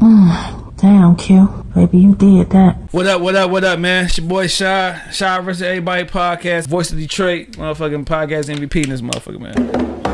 Damn, Q. Baby, you did that. What up, what up, what up, man? It's your boy Shy. Shy versus Everybody podcast. Voice of Detroit. Motherfucking podcast MVP in this motherfucker, man.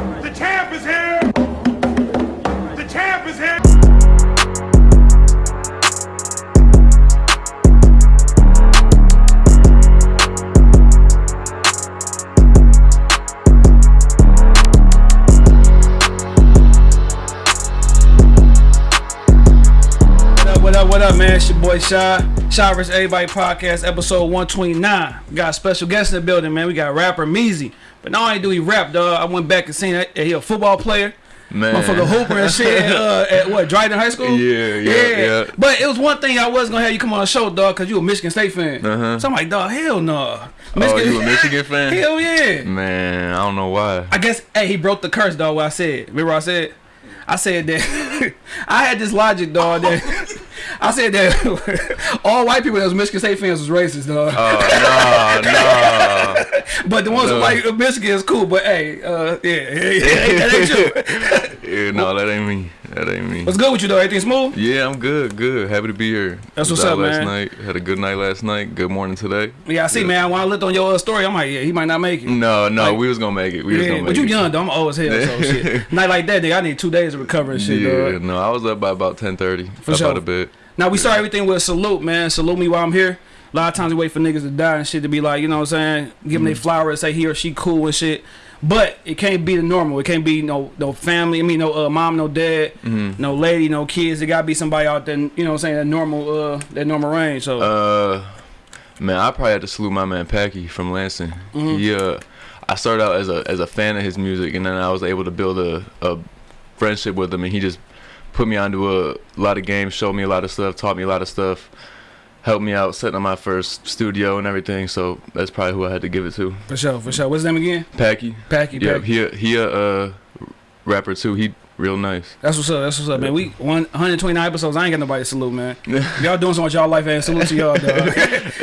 Boy Shy. Shy versus Everybody podcast, episode 129. We got a special guest in the building, man. We got rapper Meezy. But not only do he rap, dog, I went back and seen that he a football player. Man. Motherfucker Hooper and shit at, uh, at what, Dryden High School? Yeah, yeah, yeah. But it was one thing I was gonna have you come on the show, dog, because you a Michigan State fan. Uh-huh. So I'm like, dog, hell no. Oh, you a Michigan fan? Hell yeah. Man, I don't know why. I guess hey he broke the curse dog. What I said. Remember what I said? I said that I had this logic dog that I said that all white people that was Michigan State fans was racist dog. Oh no, no. but the ones no. like Michigan is cool. But hey, uh, yeah, yeah, yeah, that ain't true. Yeah, no, that ain't me. That ain't me. What's good with you though? Everything smooth? Yeah, I'm good, good. Happy to be here. That's what's up, last man. night. Had a good night last night. Good morning today. Yeah, I see, man. When I looked on your uh, story, I'm like, yeah, he might not make it. No, no, Like- we was gonna make it. We was gonna make but you it. young though. I'm old as hell. So shit. Night like that, nigga, I need two days to recover and shit, Yeah, dog. no, I was up by about 10:30. For up sure. out of bed. Now we start everything with a salute, man. Salute me while I'm here. A lot of times we wait for niggas to die and shit to be like, you know what I'm saying? Give them their Mm-hmm. flowers, say he or she cool and shit. But it can't be the normal. It can't be no no family. I mean, no uh, mom, no dad, Mm-hmm. no lady, no kids. It gotta be somebody out there. You know what I'm saying? That normal, uh, that normal range. So Uh, man, I probably had to salute my man Packy from Lansing. He, uh, I started out as a as a fan of his music, and then I was able to build a, a friendship with him, and he just put me onto a lot of games, showed me a lot of stuff, taught me a lot of stuff, helped me out setting up my first studio and everything. So that's probably who I had to give it to. for sure, for sure. What's his name again? Packy. Packy. Yeah, Packy. he a, he a uh, rapper too. He real nice. That's what's up. That's what's up, man. We 129 episodes. I ain't got nobody to salute, man. Y'all doing something with y'all life, man, salute to y'all, dog.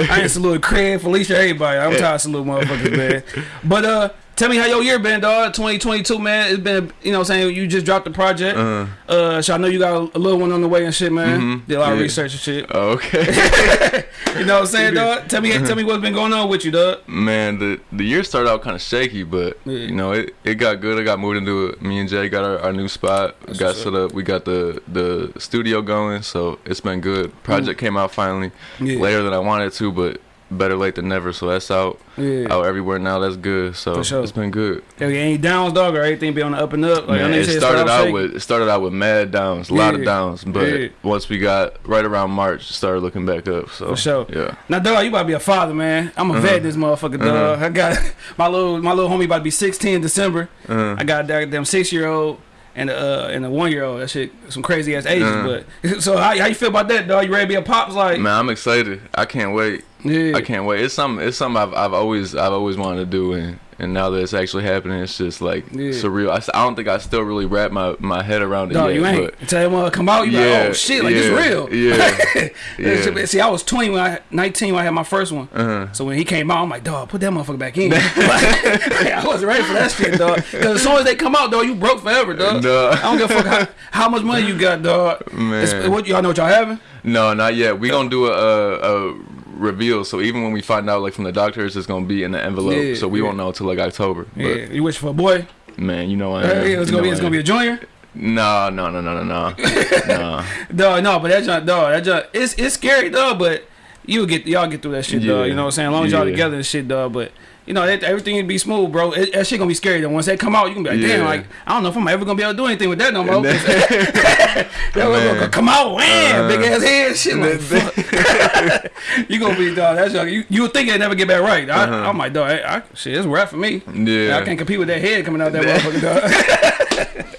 I ain't salute Craig, Felicia, everybody. I'm tired of salute motherfuckers, man. But uh, tell me how your year been, dog. 2022, man. It's been, you know, what I'm saying you just dropped the project. Uh, Uh, so I know you got a, little one on the way and shit, man. Mhm. Did a lot of research and shit. oh, okay. You know what I'm saying, dog? Tell me, tell me what's been going on with you, dog. Man, the the year started out kind of shaky, but Yeah. you know it, it got good. I got moved into it. Me and Jay got our, our new spot. That's got set up. We got the the studio going, so it's been good. Project came out finally Yeah. later than I wanted to, but better late than never. So that's out Yeah. out everywhere now. That's good. So sure. it's been good. Hell yeah, any downs, dog, or everything be on the up and up? Like, Man, it started out shaky. with it started out with mad downs, a lot of downs, but Yeah. once we got right around March, started looking back up. So For sure. yeah. Now, dog, you about to be a father, man. I'm a vet this motherfucker, dog. Uh-huh. I got my little my little homie about to be 16 in December. Uh, I got that damn six year old and a uh, and a one year old. That shit, some crazy ass ages. Uh-huh. But so how, how you feel about that, dog? You ready to be a pops? Like, man, I'm excited. I can't wait. Yeah, I can't wait. It's something. It's something I've, I've always I've always wanted to do, and and now that it's actually happening, it's just like Yeah. surreal. I don't think I still really wrap my, my head around it dog, yet. you ain't. Tell him uh, come out. You yeah, like, oh shit, like yeah, it's real. Yeah, yeah. See, I was 20 when I 19 when I had my first one. Uh-huh. So when he came out, I'm like, dog, put that motherfucker back in. Like, I wasn't ready for that shit, dog. Because as soon as they come out, dog, you broke forever, dog. No. I don't give a fuck how, how much money you got, dog. Man. It's- what y'all know what y'all having? No, not yet. We gonna do a, a, a reveal. So even when we find out, like from the doctors, it's gonna be in the envelope. Yeah, so we yeah. won't know until like October. Yeah, you wish for a boy. Man, you know I Yeah, it's gonna be it's gonna be a am. junior. No, no, no, no, no, no. no. Dog, no, but that junk, dog, that junk, it's it's scary, dog. But you get y'all get through that shit, dog. Yeah. You know what I'm saying? As long as y'all together and shit, dog. But you know that, everything will be smooth, bro. It, that shit gonna be scary though. Once they come out, you can be like, damn, like I don't know if I'm ever gonna be able to do anything with that no more. That Man. gonna come out, wham, Uh, big ass head, shit. Like, you gonna be dog. That's. You you would think it never get back right. I, Uh-huh. I'm like, dog, I, I, shit, it's rap for me. Yeah. I can't compete with that head coming out that motherfucker, dog.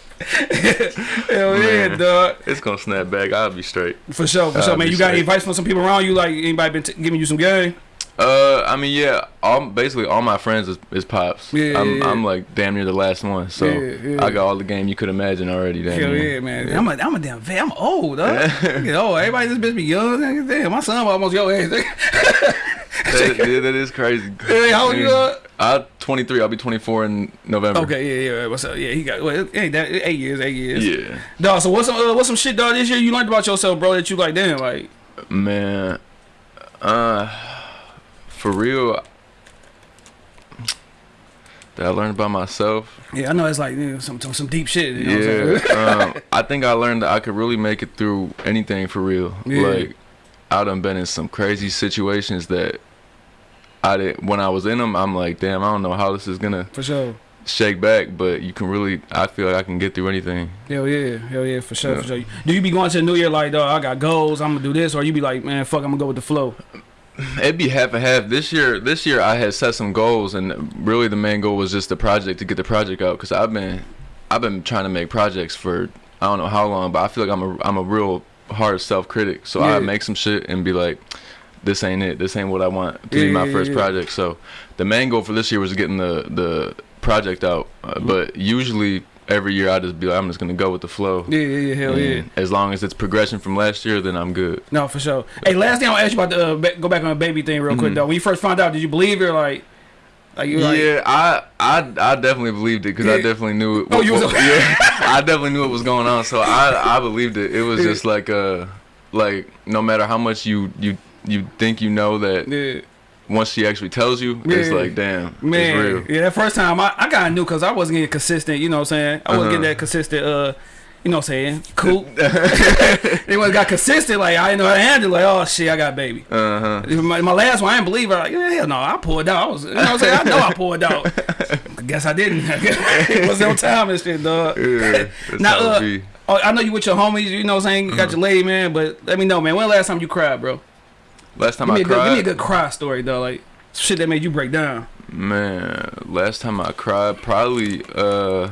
Hell yeah, dog. It's gonna snap back. I'll be straight. For sure, for I'll sure, man. You got any straight. advice from some people around you? Like anybody been t- giving you some game? Uh, I mean, yeah. All basically all my friends is, is pops. Yeah, I'm yeah. I'm like damn near the last one, so Yeah. I got all the game you could imagine already. Damn Hell yeah, man. I'm a, I'm a damn vet. I'm old, dog. You know, everybody this bitch be young. Damn, my son almost your age. that, that is crazy. Hey, how old you are? I'm 23. I'll be 24 in November. Okay, yeah, yeah. What's up? Yeah, he got well, ain't that eight years, eight years. Yeah. Dog, so what's some uh, what's some shit, dog? This year you learned about yourself, bro. That you like, damn, like, Man, uh, for real, that I learned by myself. yeah, I know it's like you know, some, some deep shit. You know Yeah, um, I think I learned that I could really make it through anything for real. Yeah. Like, I done been in some crazy situations that I did when I was in them. I'm like, damn, I don't know how this is gonna for sure. shake back, but you can really. I feel like I can get through anything. Hell yeah, hell yeah, for sure, Yeah. for sure. Do you be going to the new year like, dog, I got goals, I'm gonna do this, or you be like, man, fuck, I'm gonna go with the flow. It'd be half and half. This year, this year I had set some goals, and really the main goal was just the project to get the project out. Cause I've been, I've been trying to make projects for I don't know how long, but I feel like I'm a I'm a real hard self critic. So Yeah. I make some shit and be like, this ain't it. This ain't what I want to Yeah, be my yeah, first project. So the main goal for this year was getting the the project out. Uh, Mm-hmm. But usually every year I just be like, I'm just gonna go with the flow. Yeah, yeah, yeah, hell yeah. As long as it's progression from last year, then I'm good. No, for sure. Hey, last thing I'll ask you about the uh, go back on the baby thing real quick Mhm. though. When you first found out, did you believe it or like, like you like, yeah, I, I I definitely believed it because I definitely knew it. Oh, you was- yeah, I definitely knew what was going on, so I I believed it. It was Yeah. just like uh like no matter how much you you you think you know that yeah. Once she actually tells you, it's like damn, it's Man, yeah, that first time I, I of knew because I wasn't getting consistent. You know what I'm saying? I wasn't Uh-huh. getting that consistent. Uh, you know what I'm saying? Cool. they was got consistent. Like I didn't know how to handle. it. Like oh shit, I got a baby. Uh huh. My, my last one, I didn't believe her. Like yeah, hell no, I pulled out. I was, you know what I'm saying? I know I pulled out. I guess I didn't. it was on time and shit, dog. Yeah, that's Now, uh. Oh, I know you with your homies. You know what I'm saying? You got your lady, man. But let me know, man. When the last time you cried, bro? Last time Give I a good, give me a good cry story, though. Like shit that made you break down. man. Last time I cried, probably uh.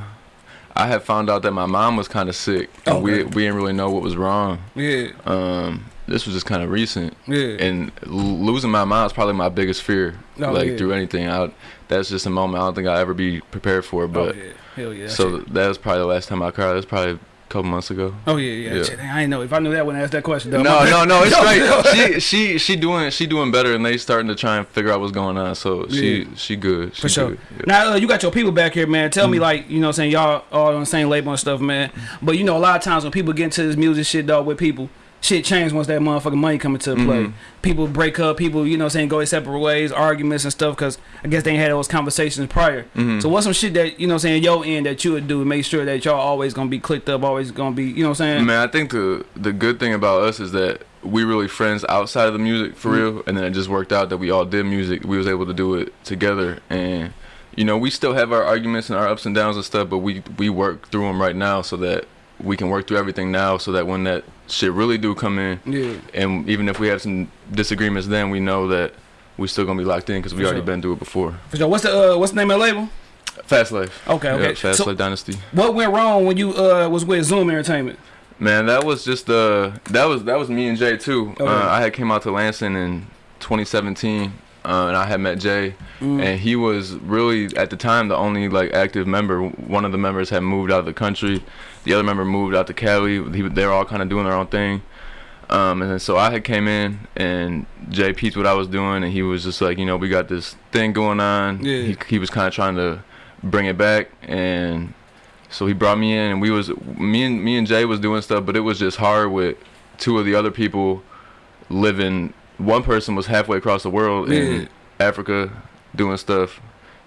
I had found out that my mom was kind of sick, and we Okay. we didn't really know what was wrong. Yeah, Um, this was just kind of recent, yeah. and l- losing my mom is probably my biggest fear. Oh, like yeah. through anything, I, that's just a moment I don't think I'll ever be prepared for. But oh, yeah. Hell yeah. so that was probably the last time I cried. That was probably couple months ago. Oh yeah, yeah. Yeah. I didn't know. If I knew that, when I wouldn't ask that question. Though. No, no, no, it's great. She she she doing she doing better, and they starting to try and figure out what's going on. So she Yeah. she good. She For sure. good. Yeah. Now uh, you got your people back here, man. Tell me Mm-hmm. like you know, what I'm saying y'all all on the same label and stuff, man. But you know, a lot of times when people get into this music shit, dog, with people, shit change once that motherfucking money come into play. Mhm. People break up. People, you know, what I'm saying go their separate ways, arguments and stuff, because I guess they ain't had those conversations prior. Mhm. So what's some shit that you know, I'm saying your end that you would do to make sure that y'all always gonna be clicked up, always gonna be, you know, what I'm saying? Man, I think the the good thing about us is that we really friends outside of the music for Mhm. real, and then it just worked out that we all did music. We was able to do it together, and you know we still have our arguments and our ups and downs and stuff, but we we work through them right now so that we can work through everything now, so that when that shit really do come in, Yeah. and even if we have some disagreements, then we know that we still gonna be locked in because we For already sure. been through it before. For sure. What's the uh, what's the name of the label? Fast Life. Okay, okay. Yeah, Fast So- Life Dynasty. What went wrong when you uh was with Zoom Entertainment? Man, that was just uh that was that was me and Jay too. Okay. Uh, I had came out to Lansing in 2017, uh, and I had met Jay, Mm. and he was really at the time the only like active member. One of the members had moved out of the country, the other member moved out to Cali. He, they were all kind of doing their own thing. Um, and then so I had came in and Jay peeped what I was doing, and he was just like, you know, we got this thing going on. Yeah. He, he was kind of trying to bring it back, and so he brought me in, and we was me and me and Jay was doing stuff, but it was just hard with two of the other people living. One person was halfway across the world Yeah. in Africa doing stuff.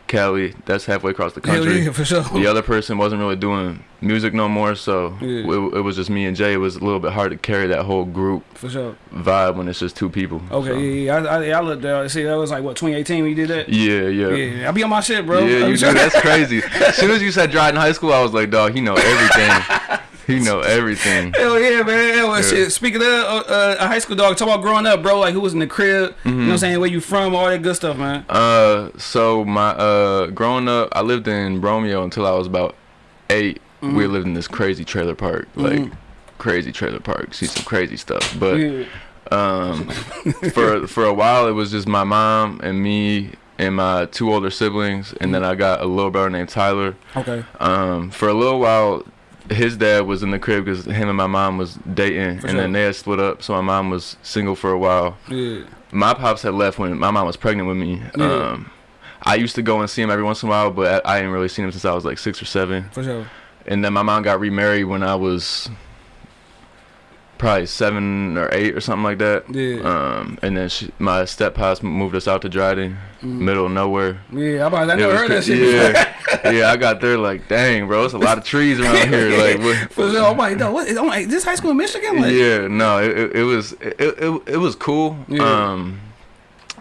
Cali, that's halfway across the country. yeah, for sure. The other person wasn't really doing music no more, so Yeah. it, it was just me and Jay. It was a little bit hard to carry that whole group For sure. vibe when it's just two people. Okay, so. yeah, yeah. I, I, I looked there. See, that was like what 2018 when you did that. Yeah, yeah. Yeah, I be on my shit, bro. Yeah, you do. That's crazy. As soon as you said Dryden High School, I was like, dog, he know everything. he know everything. Hell yeah, man. Hell, Yeah. Shit. Speaking of uh, uh, a high school dog, talk about growing up, bro. Like who was in the crib? You know Mm-hmm. what I'm saying? Where you from? All that good stuff, man. Uh, so my uh, growing up, I lived in Romeo until I was about 8 Mm-hmm. We lived in this crazy trailer park, like Mhm. crazy trailer park. See some crazy stuff, but. yeah. Um, for for a while, it was just my mom and me and my two older siblings, and then I got a little brother named Tyler. Okay. Um, for a little while, his dad was in the crib because him and my mom was dating, For and then they had split up. So my mom was single for a while. Yeah. My pops had left when my mom was pregnant with me. Yeah. Um, I used to go and see him every once in a while, but I, I didn't really see him since I was like six or seven. For sure. And then my mom got remarried when I was probably seven or eight or something like that. Yeah. Um, and then she, my step pops moved us out to Dryden, Mm. middle of nowhere. Yeah, I, about, I never was heard that shit. Yeah, yeah. I got there like, dang, bro, it's a lot of trees around here. Like, what, For sure. I'm like, no, what? I'm like, this high school in Michigan? Like, yeah, no, it, it, it was it, it, it was cool. Yeah. Um,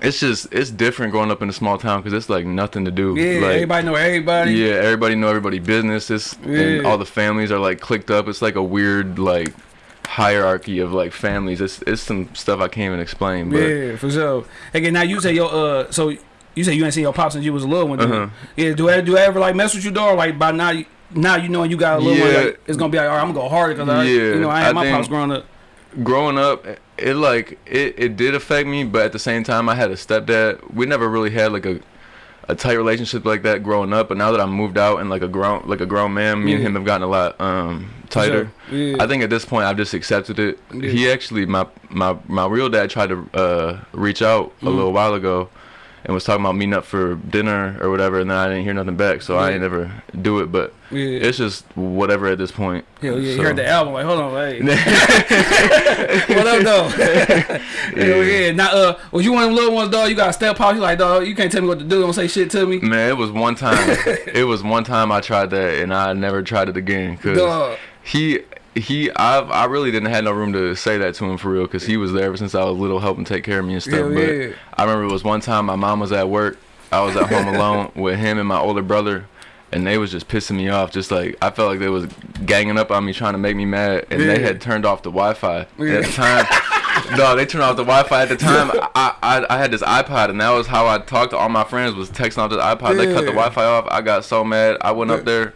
it's just it's different growing up in a small town because it's like nothing to do. Yeah, like, everybody know everybody. Yeah, everybody know everybody business. It's Yeah. and all the families are like clicked up. It's like a weird like hierarchy of like families. It's it's some stuff I can't even explain. But Yeah, for sure. Again, now you say your uh, so you say you ain't seen your pops since you was a little one. Uh-huh. Yeah, do I do I ever like mess with your dog? Like by now, you, now you know you got a little one. Yeah. Like, it's gonna be like, all right, I'm gonna go harder because I, Yeah, you know, I had I my pops growing up. growing up, it like it, it did affect me, but at the same time, I had a stepdad. We never really had like a a tight relationship like that growing up. But now that I moved out and like a grown like a grown man, me and him have gotten a lot um tighter. Sure. Yeah. I think at this point I've just accepted it. Yeah. He actually my my my real dad tried to uh reach out a Mhm. little while ago and was talking about meeting up for dinner or whatever and then I didn't hear nothing back so I Yeah. ain't never do it but yeah. it's just whatever at this point. Hell yeah, So- you heard the album. Like, hold on, hey. what up, though? Hell yeah. Now, uh, was you one of them little ones, dog? You got a step pops. You like, dog, you can't tell me what to do. Don't say shit to me. Man, it was one time. it was one time I tried that, and I never tried it again. Cause Dog. he, he, I, I really didn't have no room to say that to him for real. Cause he was there ever since I was little, helping take care of me and stuff. Hell but yeah. I remember it was one time my mom was at work. I was at home alone with him and my older brother, and they was just pissing me off. Just like I felt like they was ganging up on me, trying to make me mad, and they had turned off the Wi-Fi Yeah. at the time. no, they turned off the Wi-Fi at the time. I, I I had this iPod, and that was how I talked to all my friends was texting off this iPod. They cut the Wi-Fi off. I got so mad. I went up there.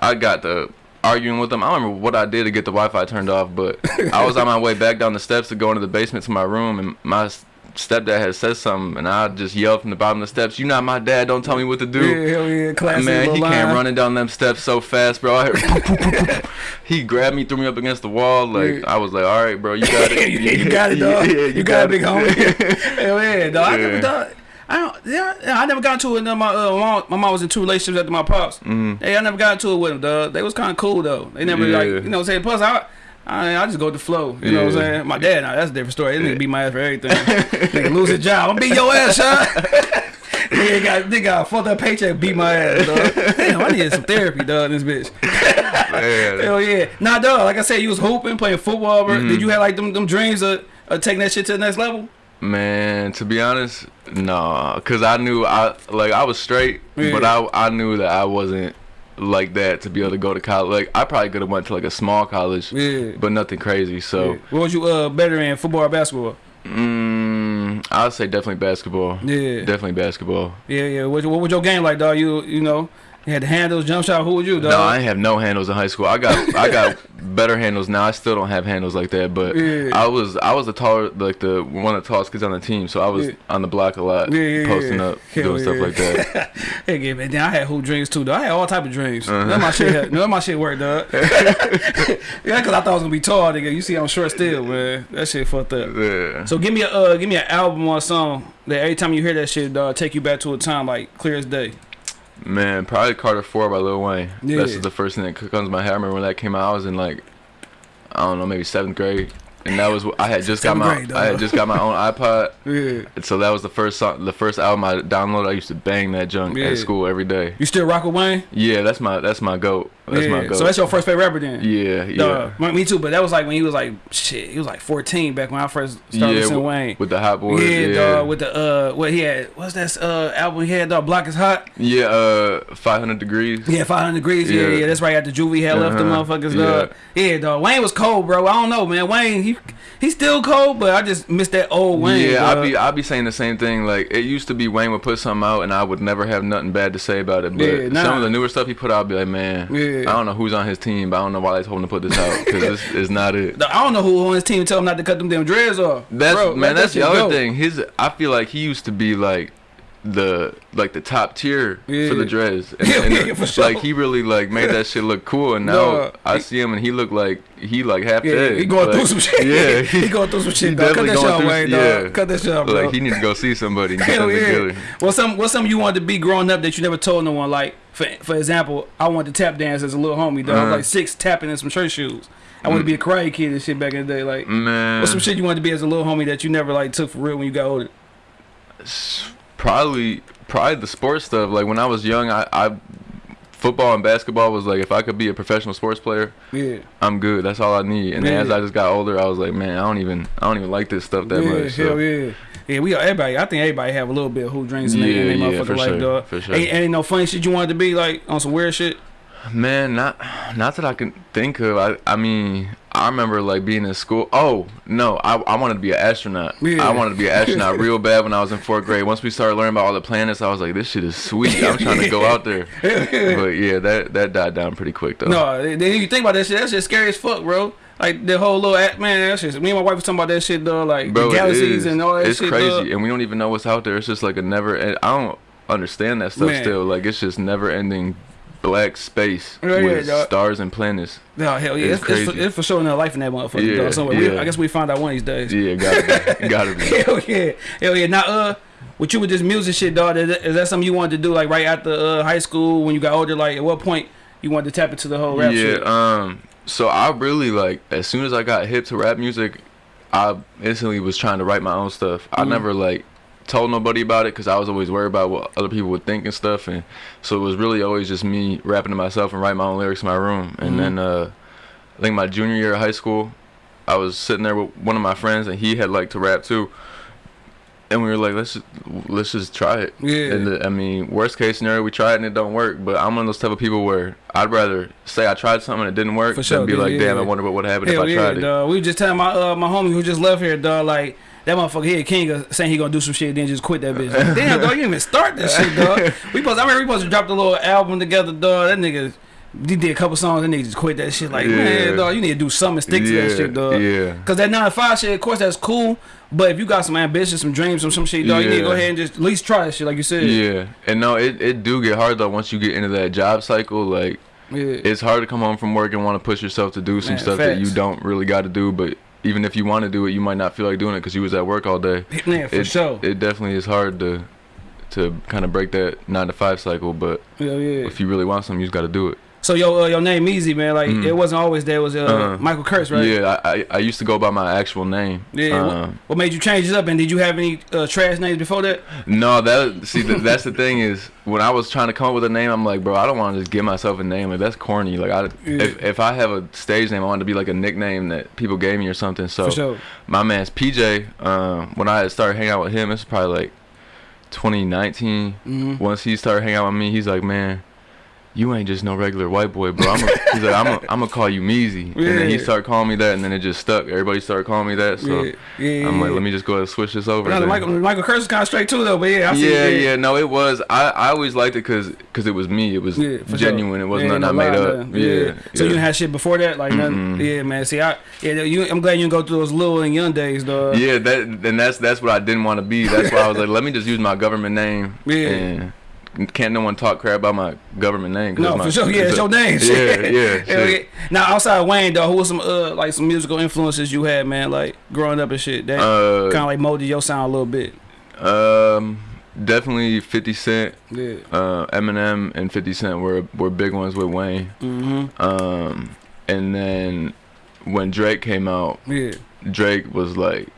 I got the arguing with them. I don't remember what I did to get the Wi-Fi turned off, but I was on my way back down the steps to go into the basement to my room, and my stepdad had said something, and I just yelled from the bottom of the steps, "You not my dad! Don't tell me what to do." Yeah, hell yeah. Classic Man, he line. came running down them steps so fast, bro. Heard he grabbed me, threw me up against the wall. Like Yeah. I was like, "All right, bro, you got it. you, you got it, dog. Yeah, you, got, it, big homie. Hell yeah, dog. I never Yeah. I don't. Yeah, yeah, I never got into it. My uh, mom, my mom was in two relationships after my pops. Mhm. Hey, I never got into it with them, dog. They was kind of cool though. They never like you know what I'm saying. Plus, I. I, I just go with the flow, you know what I'm saying? My dad, now that's a different story. This nigga beat my ass for everything. nigga lose his job, I'm beat your ass, huh? nigga got nigga got a fucked up paycheck, beat my ass, dog. Damn, I needed some therapy, dog. This bitch. Man, Hell yeah. Nah, dog. Like I said, you was hooping, playing football. Bro. Mhm. Did you have like them, them dreams of, of taking that shit to the next level? Man, to be honest, nah, cause I knew I like I was straight, Yeah. but I I knew that I wasn't like that to be able to go to college. Like I probably could have went to like a small college, Yeah. but nothing crazy. So, Yeah. What was you uh better in football or basketball? mm, I'd say definitely basketball. Yeah. Definitely basketball. Yeah, yeah. What, what was your game like, dog? You you know, you had the handles, jump shot. Who was you, dog? No, I ain't have no handles in high school. I got I got better handles now. I still don't have handles like that, but Yeah. I was I was the taller like the one of the tallest kids on the team, so I was Yeah. on the block a lot, Yeah, posting up, doing stuff like that. Hey, yeah, man. Then I had hoop dreams too, dog. I had all type of dreams. None of my shit, of my shit worked, dog. yeah, cause I thought I was gonna be tall, nigga. You see, I'm short still, man. That shit fucked up. Yeah. So give me a uh, give me an album or a song that every time you hear that shit, dog, take you back to a time like clear as day. Man, probably Carter Four by Lil Wayne. Yeah. That's just the first thing that comes to my head. I remember when that came out. I was in like, I don't know, maybe seventh grade, and that was I had just got my grade, I had just got my own iPod, Yeah. and so that was the first song, the first album I downloaded. I used to bang that junk Yeah. at school every day. You still rock with Wayne? Yeah, that's my that's my goat. That's my yeah. goat. So that's your first favorite rapper then? yeah, yeah. Dog. Me- too, but that was like when he was like shit. He was like 14 back when I first started yeah, listening Wayne. with the Hot Boys. yeah, Yeah, dog. With the uh, what he had? What's that uh album he had? Dog, Block is hot. yeah, uh, 500 degrees. Yeah, 500 degrees. Yeah, yeah. Yeah. That's right after Juvie had left the Uh-huh. motherfuckers. Yeah. Dog. Yeah, dog. Wayne was cold, bro. I don't know, man. Wayne, he he's still cold, but I just miss that old Wayne. yeah, I'd be I'd be saying the same thing. Like it used to be Wayne would put something out and I would never have nothing bad to say about it. But Yeah, nah. some of the newer stuff he put out, I'd be like, man, Yeah. I don't know who's on his team, but I don't know why they told him to put this out because this is not it. I don't know who on his team tell him not to cut them damn dreads off. That's Bro, man, that that's the other go. thing. His I feel like he used to be like the like the top tier Yeah. for the dreads. And, and yeah, the- for sure. Like he really like made that shit look cool. And now No, I he- see him and he look like he like half Yeah, dead. he going like, through some shit. Yeah, he going through some shit, dog. Cut that shit off, dog. yeah. Cut that shit off, bro. Like he needs to go see somebody and get Hell yeah. together. What's some what's something you wanted to be growing up that you never told no one? Like for for example, I wanted to tap dance as a little homie, dog. I was Uh-huh. like six tapping in some church shoes. I wanted to be a karate kid and shit back in the day. Like Man, what's some shit you wanted to be as a little homie that you never like took for real when you got older? probably probably the sports stuff. Like when I was young, I, I football and basketball was like if I could be a professional sports player, Yeah. I'm good. That's all I need. And then as I just got older, I was like, man, I don't even I don't even like this stuff that yeah, much. so- hell yeah. Yeah, we everybody. I think everybody have a little bit of who dreams in Yeah, their yeah, motherfucking life, sure, dog. for sure. Ain't, ain't no funny shit you wanted to be like on some weird shit. Man, not not that I can think of. I I mean, I remember like being in school. Oh no, I I wanted to be an astronaut. Yeah. I wanted to be an astronaut real bad when I was in fourth grade. Once we started learning about all the planets, I was like, this shit is sweet. I'm trying to go out there. but yeah, that that died down pretty quick though. No, then you think about that shit. That shit scary as fuck, bro. Like the whole little act, man. That shit. Me and my wife was talking about that shit, though. Like Bro, the galaxies and all that it's shit. crazy, dog. and we don't even know what's out there. It's just like a never. And I don't understand that stuff Man. still. Like it's just never ending black space Yeah, yeah, with dog. stars and planets. No, hell yeah, It's it's, it's, for, it's for sure no life in that motherfucker. Yeah, dog. Somewhere. We. I guess we find out one of these days. Yeah, gotta be, gotta be. Hell yeah, hell yeah. Now, uh, with you with this music shit, dog, is that, is that something you wanted to do like right after uh, high school when you got older? Like, at what point you wanted to tap into the whole rap yeah, shit? um so I really like as soon as I got hip to rap music, I instantly was trying to write my own stuff. I Mhm. never like told nobody about it cuz I was always worried about what other people would think and stuff and so it was really always just me rapping to myself and writing my own lyrics in my room. And then uh I think my junior year of high school, I was sitting there with one of my friends and he had liked to rap too. And we were like, let's just, let's just try it. Yeah. And the, I mean, worst case scenario, we try it and it don't work. But I'm one of those type of people where I'd rather say I tried something and it didn't work For sure, than be yeah, like, damn, yeah. I wonder what would happen Hell if I yeah, tried it. dog. We just telling my uh, my homie who just left here, dog. Like that motherfucker here, King, saying he gonna do some shit, then just quit that bitch. Like, Damn, dog, you didn't even start that shit, dog. We supposed, I remember we supposed to drop the little album together, dog. That nigga. He did a couple songs, and nigga just quit that shit. Like, man, Yeah. dog, you need to do something and stick to that shit, dog. yeah. Cause that nine to five shit, of course, that's cool. But if you got some ambition, some dreams, some some shit, dog, you need to go ahead and just at least try that shit, like you said. Yeah, and no, it, it do get hard though once you get into that job cycle. Like, yeah. it's hard to come home from work and want to push yourself to do some Man, stuff that you don't really got to do. But even if you want to do it, you might not feel like doing it because you was at work all day. Man, for it, sure. It definitely is hard to to kind of break that nine to five cycle. But yeah, yeah. if you really want something, you just got to do it. So your uh, your name Easy, man. Like Mhm. it wasn't always there. It was uh, Uh-huh. Michael Kurtz, right? Yeah, I, I I used to go by my actual name. Yeah. what, Um, what made you change it up? And did you have any uh, trash names before that? no, that see th- that's the thing is when I was trying to come up with a name, I'm like, bro, I don't want to just give myself a name. Like that's corny. Like I Yeah. if if I have a stage name, I want it to be like a nickname that people gave me or something. So For sure. my man's PJ. Um, when I started hanging out with him, it's probably like 2019. hmm Once he started hanging out with me, he's like, man. You ain't just no regular white boy, bro. I'm a, he's like, I'm a, I'm gonna call you Meezy, and then he started calling me that, and then it just stuck. Everybody started calling me that, so yeah, yeah. I'm like, let me just go ahead and switch this over. No. Michael Michael Kurtz is kind of straight too, though. But yeah, I see. yeah, yeah, no, it was. I, I always liked it because it was me. It was Yeah, genuine. sure. It wasn't Yeah, nothing I made lie, up. Yeah. So you didn't have shit before that, like nothing. Mm-mm. Yeah, man. See, I yeah, you, I'm glad you didn't go through those little and young days, though. Yeah, that and that's that's what I didn't want to be. That's why I was like, let me just use my government name. Yeah. And can't no one talk crap about my government name? No, my- for sure. Yeah, it's your name. Yeah, yeah, yeah. Now, outside of Wayne, though, who was some uh like some musical influences you had, man? Like growing up and shit. That Uh, kind of like molded your sound a little bit. um, definitely 50 Cent, Yeah. uh, Eminem, and 50 Cent were were big ones with Wayne. Mm-hmm. Um, and then when Drake came out, Yeah. Drake was like,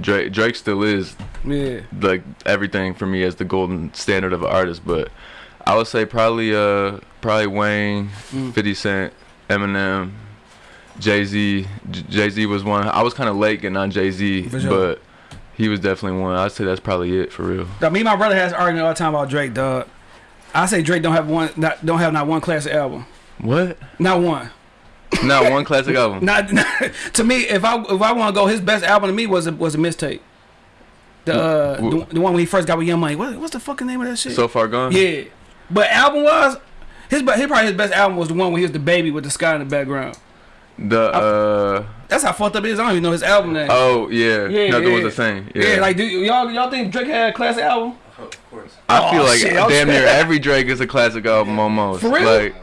Drake Drake still is Yeah. like everything for me as the golden standard of an artist. But I would say probably uh probably Wayne, Mm. 50 Cent, Eminem, Jay Z. Jay Z was one. I was kind of late getting on Jay Z, sure. but he was definitely one. I'd say that's probably it for real. Now, me and my brother has arguing all the time about Drake, dog. I say Drake don't have one, not, don't have not one classic album, What? not one. Not one classic album. Not, to me, if I if I want to go, his best album to me was a, was a mistake. The, uh, the the one when he first got with Young Money. What, what's the fucking name of that shit? So far gone. yeah, but album wise, his be- his probably his best album was the one where he was the baby with the sky in the background. The uh That's how fucked up it is. I don't even know his album name. oh yeah, Yeah, nothing yeah. was the same. yeah. Yeah, like do y'all y'all think Drake had a classic album? Of course. I Oh, feel like shit, damn near every Drake is a classic album almost. For real? Like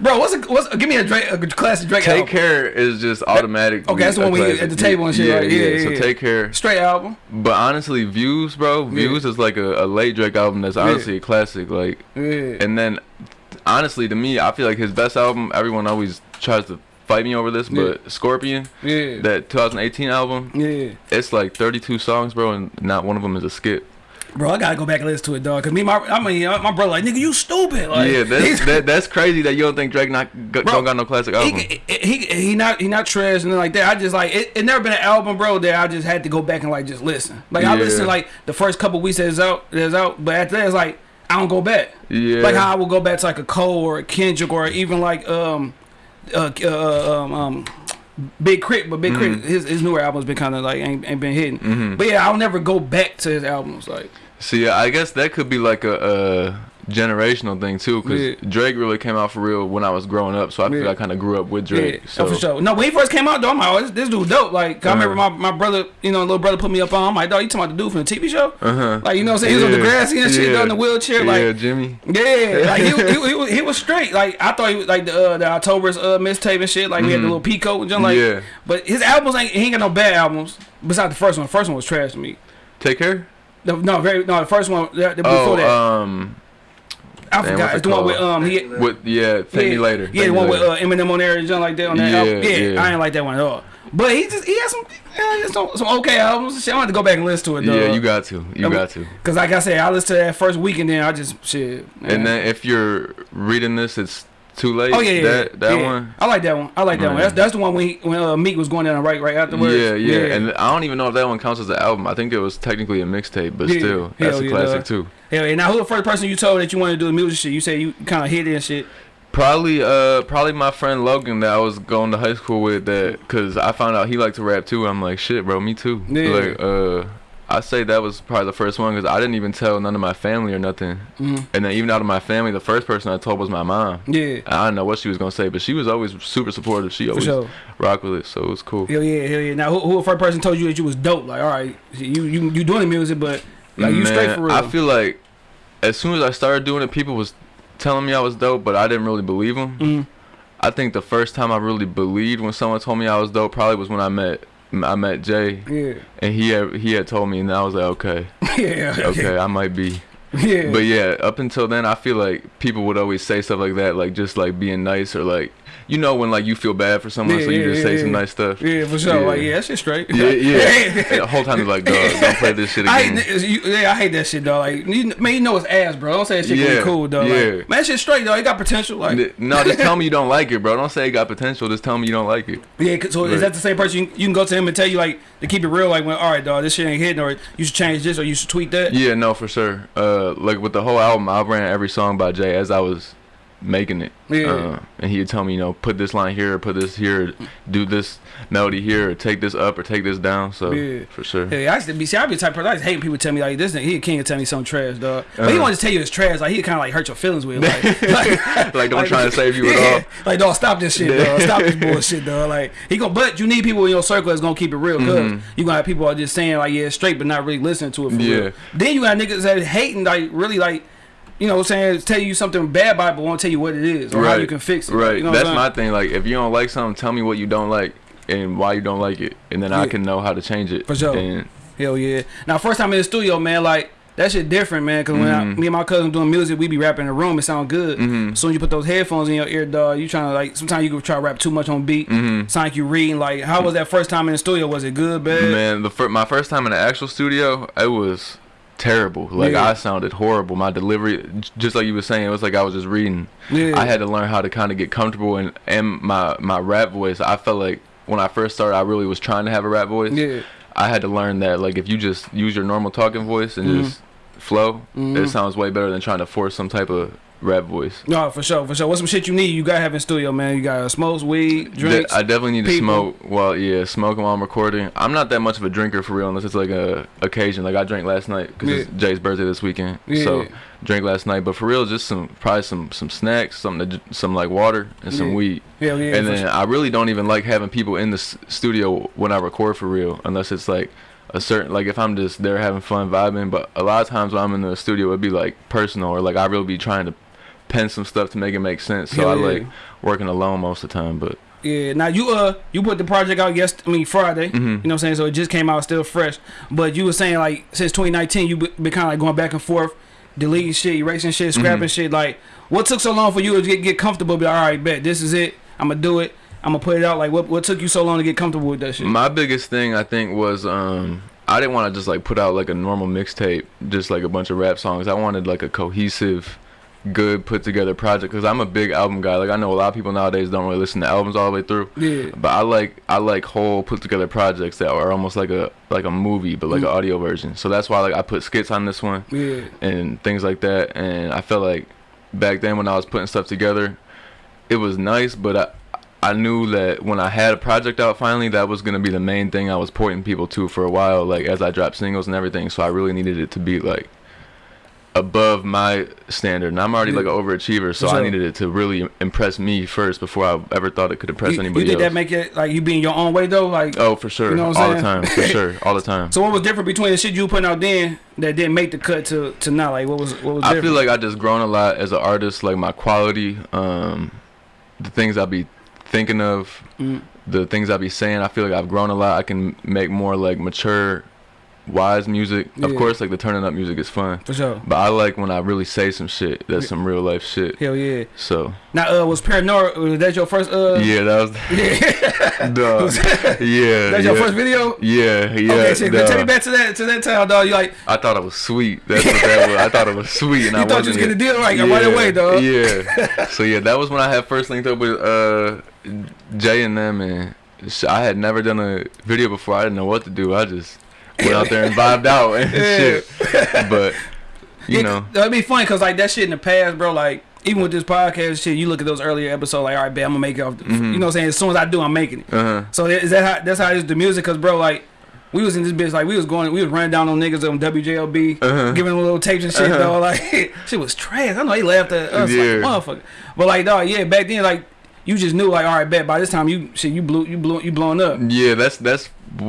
Bro, what's a, what's give me a Drake a classic Drake Take album. Care is just automatic. Okay, that's the one we at the table and shit? Yeah, yeah, So yeah. Take Care. Straight album. But honestly, Views, bro, Views is like a, a late Drake album that's honestly a classic. Like, Yeah. and then honestly, to me, I feel like his best album. Everyone always tries to fight me over this, but Scorpion, Yeah. that 2018 album, yeah. it's like 32 songs, bro, and not one of them is a skip. Bro, I gotta go back and listen to it, dog. Cause me, my, I mean, uh, my brother, like, nigga, you stupid. Like, yeah, that's that, that's crazy that you don't think Drake not g- Bro, don't got no classic album. he, he, he, not he not trash and like that. I just like it, it. Never been an album, bro, that I just had to go back and like just listen. Like I Yeah. listen like the first couple weeks that it's out, that it's out, but after that it's like I don't go back. Yeah. Like how I will go back to like a Cole or a Kendrick or even like um uh, uh um um. Big K.R.I.T., but Big Mm-hmm. K.R.I.T., his, his newer albums been kind of like ain't, ain't been hitting. Mm -hmm. But yeah, I'll never go back to his albums. Like, See, I guess that could be like a, a generational thing too, because Yeah. Drake really came out for real when I was growing up, so I feel Yeah. I kind of grew up with Drake. Yeah, so oh, for sure. No, when he first came out, though, I'm like, oh, this, this dude dope. Like, 'cause I remember my, my brother, you know, little brother put me up on. I'm like, dog, you talking about the dude from the TV show? Uh-huh. Like, you know what I'm saying? He was on the Degrassi and shit, Yeah. in the wheelchair. Like, yeah, Jimmy. yeah, like he, he, he, was, he was straight. Like I thought he was like the uh, the October's uh, mixtape and shit. Like we had the little peacoat and junk. Like, Mm-hmm. Yeah. but his albums ain't he ain't got no bad albums. Besides the first one, the first one was trash to me. Take care. The, no, very no. The first one, the, the before Oh, that, um, I damn, forgot. It's it the one with um he. with yeah, take yeah, me later. Yeah, the one with uh, Eminem on there and junk like that on that Yeah, album. Yeah, yeah. I ain't like that one at all. But he just he had some uh, some, some okay albums. Shit, I want to go back and listen to it. Though. yeah, you got to, you I'm- got to. Cause like I said, I listened to that first week and then I just shit. And then if you're reading this, it's too late. Oh yeah, yeah, that that yeah. one. I like that one. I like that one. That's that's the one when he, when uh, Meek was going down right right afterwards. Yeah, yeah, and I don't even know if that one counts as an album. I think it was technically a mixtape, but Yeah, still, that's hell a classic too. Hell yeah. Now who the first person you told that you wanted to do the music shit? You said you kind of hit it and shit. Probably, uh, probably my friend Logan that I was going to high school with. That because I found out he liked to rap too. I'm like, shit, bro, me too. Yeah. Like, uh, I say that was probably the first one because I didn't even tell none of my family or nothing. Mhm. And then even out of my family, the first person I told was my mom. Yeah. I don't know what she was gonna say, but she was always super supportive. She always sure. rock with it, so it was cool. Hell yeah, hell yeah. Now who, who the first person told you that you was dope? Like, all right, you you you doing the music, but like you straight for real. I feel like as soon as I started doing it, people was telling me I was dope, but I didn't really believe them. Mhm. I think the first time I really believed when someone told me I was dope probably was when I met I met Jay, Yeah. and he had he had told me, and I was like, okay, yeah. okay, I might be. Yeah. But yeah, up until then, I feel like people would always say stuff like that, like just like being nice or like, you know, when like you feel bad for someone, Yeah, so you yeah, just say some nice stuff. Yeah, for sure. Yeah. Like, yeah, that shit straight. Yeah, yeah. The whole time they're like, dog, don't play this shit I again. hate, you, yeah, I hate that shit, dog. Like, you, man, you know it's ass, bro. Don't say that shit Yeah, cool, dog. yeah. Like, man, that shit straight, dog. It got potential. Like, No, just tell me you don't like it, bro. Don't say it got potential. Just tell me you don't like it. yeah. So is that the same person you, you can go to him and tell you like to keep it real? Like, when all right, dog, this shit ain't hitting, or you should change this, or you should tweet that. Yeah, no, for sure. Uh, like with the whole album, I ran every song by Jay as I was making it. Yeah. Uh, and he'd tell me, you know, put this line here, put this here, do this melody here, or take this up, or take this down. So Yeah. for sure. Yeah, I used to be. See, I be the type of person. I just hate people tell me like this. nigga- He and tell me something trash, dog. But he Uh-huh. want to tell you it's trash. Like he kind of like hurt your feelings with. Like, like, Like, don't try to save you at yeah. all. Like, dog, stop this shit, dog. Stop this bullshit, dog. Like he gonna. But you need people in your circle that's gonna keep it real. because Mhm. you gonna have people are just saying like yeah, it's straight, but not really listening to it for Yeah. real. Then you got niggas that hating like really like. You know what I'm saying? Tell you something bad about it, but won't tell you what it is or how you can fix it. Right. You know That's my thing. Like, if you don't like something, tell me what you don't like and why you don't like it, and then I can know how to change it. For sure. And Hell yeah. Now, first time in the studio, man, like, that shit different, man. Cause when I, Mhm. me and my cousin doing music, we be rapping in the room. It sound good. Mhm. As soon as you put those headphones in your ear, dog, you trying to like. Sometimes you try to rap too much on beat. Mhm. Sound like you reading. Like, how was that first time in the studio? Was it good, bad? Man, the fir- my first time in the actual studio, it was terrible. Like Yeah. I sounded horrible. My delivery, just like you were saying, it was like I was just reading. Yeah. I had to learn how to kind of get comfortable and and my my rap voice. I felt like when I first started, I really was trying to have a rap voice. Yeah. I had to learn that like if you just use your normal talking voice and Mhm. just flow, Mhm. it sounds way better than trying to force some type of rap voice. No, for sure, for sure. What's some shit you need? You gotta have in studio, man. You gotta smoke weed, drinks. I definitely need to smoke while yeah, smoking while I'm recording. I'm not that much of a drinker for real, unless it's like a occasion. Like I drank last night because it's Jay's birthday this weekend, so Yeah. drank last night. But for real, just some probably some some snacks, something to, some like water and some Yeah. weed. Hell yeah. and then sure. I really don't even like having people in the s- studio when I record for real, unless it's like a certain like if I'm just there having fun vibing. But a lot of times when I'm in the studio, it'd be like personal or like I really be trying to pen some stuff to make it make sense. So Hell I yeah. like working alone most of the time. But Yeah. Now you uh you put the project out yes I mean Friday. Mhm. You know what I'm saying? So it just came out still fresh. But you were saying like since 2019 you be- been kind of like going back and forth, deleting shit, erasing shit, scrapping Mhm. shit. Like what took so long for you to get get comfortable? Be like, all right, bet this is it. I'm gonna do it. I'm gonna put it out. Like what what took you so long to get comfortable with that shit? My biggest thing I think was um I didn't want to just like put out like a normal mixtape, just like a bunch of rap songs. I wanted like a cohesive, good put together project because I'm a big album guy. Like I know a lot of people nowadays don't really listen to albums all the way through, yeah. but I like I like whole put together projects that are almost like a like a movie but like Mm. an audio version. So that's why like I put skits on this one Yeah. and things like that. And I felt like back then when I was putting stuff together, it was nice, but I I knew that when I had a project out finally, that was gonna be the main thing I was pointing people to for a while, like as I dropped singles and everything. So I really needed it to be like above my standard, and I'm already like an overachiever, so For I needed it to really impress me first before I ever thought it could impress You, you anybody did else. that make it like you being your own way though? Like oh, for sure, You know all the time, for sure, all the time. so what was different between the shit you were putting out then that didn't make the cut to to now? Like what was what was I different? feel like I just grown a lot as an artist. Like my quality, um, the things I be thinking of, Mm. the things I be saying. I feel like I've grown a lot. I can make more like mature, wise music. Of course, like the turning up music is fun, for sure. but I like when I really say some shit. That's some real life shit. Hell yeah. So Now uh was Paranoia was that your first uh yeah, that was dog. Yeah, That's yeah, your first video? Yeah, yeah. okay, shit. dog. Take me back to that to that time, dog. You like I thought it was sweet. That's what that was. I thought it was sweet, and you I thought you was getting the deal right right away, dog. Yeah. so yeah, that was when I had first linked up with uh Jay and them, and I had never done a video before. I didn't know what to do. I just went out there and vibed out and shit. But you know, that'd be funny because like that shit in the past, bro. Like even with this podcast shit, you look at those earlier episodes, like all right, bet I'm gonna make it off. The, Mhm. You know what I'm saying? As soon as I do, I'm making it. uh huh. So is that how that's how it is the music? Cause bro, like we was in this bitch, like we was going, we was running down on niggas on WJLB, Uh-huh. giving them little tapes and shit, Uh-huh. dog. Like shit was trash. I know they laughed at us Yeah. like motherfucker, but like dog, yeah, back then like you just knew like all right, bet by this time you shit you blew you blew you blowing up. Yeah, that's that's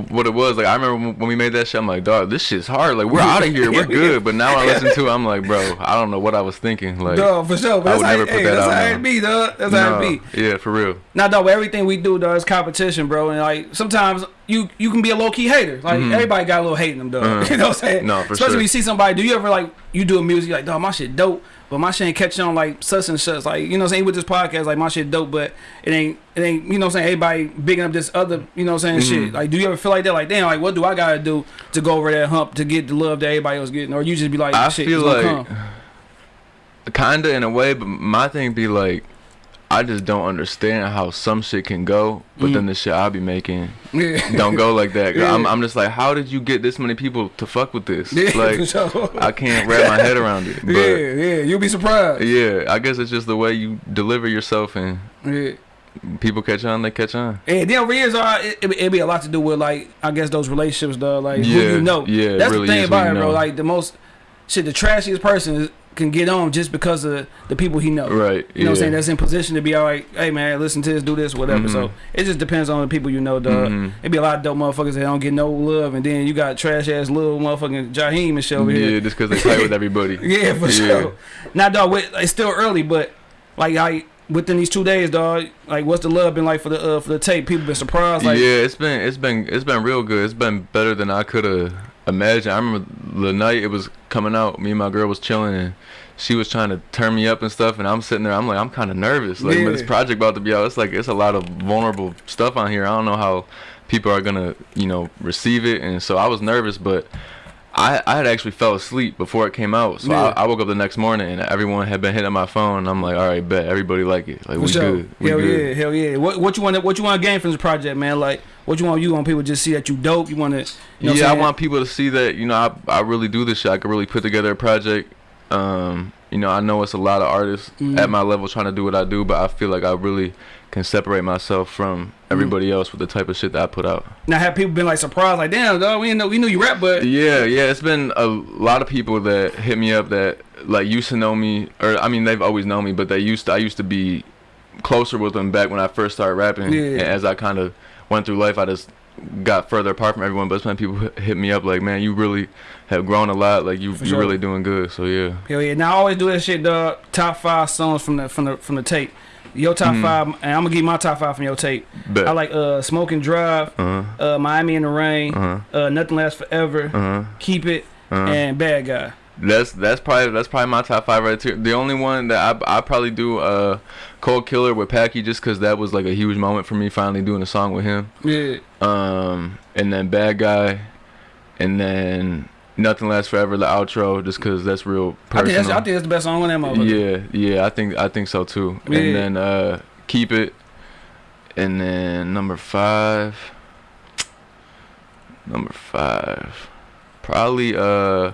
what it was. Like I remember when we made that shit, I'm like, dog, this shit's hard. Like we're out of here, we're good. But now I listen to it, I'm like, bro, I don't know what I was thinking. Like, Dog, for sure. But I that's would how, never put hey, that that's out it be, dog. That's how no, it be. yeah, for real. Now, dog, everything we do, dog, is competition, bro. And like sometimes you you can be a low key hater. Like Mhm. everybody got a little hate in them, dog. Uh-huh. you know what I'm saying? No, for Especially sure. when you see somebody. Do you ever like you do a music like, dog, my shit dope, but my shit ain't catching on like such and such. Like you know what I'm saying with this podcast, like my shit dope, but it ain't it ain't you know what I'm saying. Everybody bigging up this other you know what I'm saying Mhm. shit. Like do you ever feel like that? Like damn, like what do I gotta do to go over that hump to get the love that everybody else getting, or you just be like, I shit, feel like come. kinda in a way, but my thing be like, I just don't understand how some shit can go, but Mm. then the shit I be making yeah. don't go like that. 'Cause I'm, I'm just like, how did you get this many people to fuck with this? Yeah, like, sure. I can't wrap my head around it. But yeah, yeah, you'll be surprised. yeah, I guess it's just the way you deliver yourself, and Yeah. people catch on, they catch on. And then over years, uh, it, it, it be a lot to do with like I guess those relationships, though. Like who Yeah, you know. yeah, that's really the thing about it, bro. know. Like the most shit, the trashiest person is, can get on just because of the people he knows. Right. You know what I'm saying? That's in position to be all right. Hey man, listen to this, do this, whatever. Mhm. So it just depends on the people you know, dog. Mhm. It be a lot of dope motherfuckers that don't get no love, and then you got trash ass little motherfucking Jaheim and shit over here. Yeah, just because they play with everybody. Yeah, for Yeah. sure. Now, dog, it's still early, but like, I within these two days, dog, like, what's the love been like for the uh, for the tape? People been surprised, like, yeah, it's been it's been it's been real good. It's been better than I could have imagined. I remember the night it was coming out. Me and my girl was chilling and she was trying to turn me up and stuff. And I'm sitting there. I'm like, I'm kind of nervous. Like, Yeah. this project about to be out. It's like it's a lot of vulnerable stuff on here. I don't know how people are gonna you know receive it. And so I was nervous, but. I, I had actually fell asleep before it came out, so Yeah. I, I woke up the next morning and everyone had been hitting my phone. And I'm like, all right, bet everybody like it, like for we sure. good, we hell good. yeah, hell yeah. What what you want? To what you want to gain from this project, man? Like, what you want? You want people to just see that you dope. You want to, you know, yeah, I want people to see that you know I I really do this shit. I could really put together a project. Um, you know, I know it's a lot of artists Mhm. at my level trying to do what I do, but I feel like I really can separate myself from everybody mm. else with the type of shit that I put out. now have people been like surprised, like, damn, dog, we didn't know we knew you rap, but Yeah, yeah, it's been a lot of people that hit me up that like used to know me, or I mean they've always known me, but they used to I used to be closer with them back when I first started rapping. Yeah. And as I kind of went through life, I just got further apart from everyone. But it's when people hit- hit me up like, man, you really have grown a lot. Like you, For you sure. really doing good. So yeah. Hell yeah! Now I always do that shit, dog. Top five songs from the from the from the tape. Your top Mhm. five, and I'm gonna give my top five from your tape. Bet. I like uh Smoke and Drive, Uh uh Miami in the Rain, huh. uh Nothing Lasts Forever, Uh huh. Keep It, Uh huh. and Bad Guy. That's that's probably that's probably my top five right there. The only one that I I probably do uh Cold Killer with Packy just because that was like a huge moment for me finally doing a song with him. Yeah, Um and then Bad Guy, and then Nothing Lasts Forever the outro just because that's real I think personal. that's I think that's the best song on that motherfucker. yeah yeah I think I think so too. Yeah. And then uh Keep It, and then number five. Number five, probably uh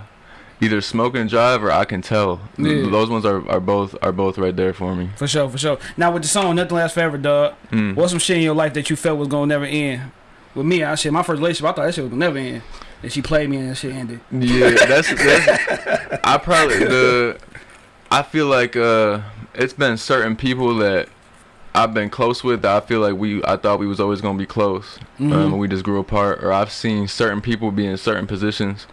either Smoke and Drive or I Can Tell. Yeah. Those ones are, are both are both right there for me. For sure, for sure. Now with the song Nothing Lasts Forever, dog. Mm. What's some shit in your life that you felt was gonna never end? With me, I shit my first relationship, I thought that shit was gonna never end. And she played me and that shit ended. Yeah, that's that's. I probably the. I feel like uh, it's been certain people that I've been close with that I feel like we I thought we was always gonna be close, Mhm. um, we just grew apart. Or I've seen certain people be in certain positions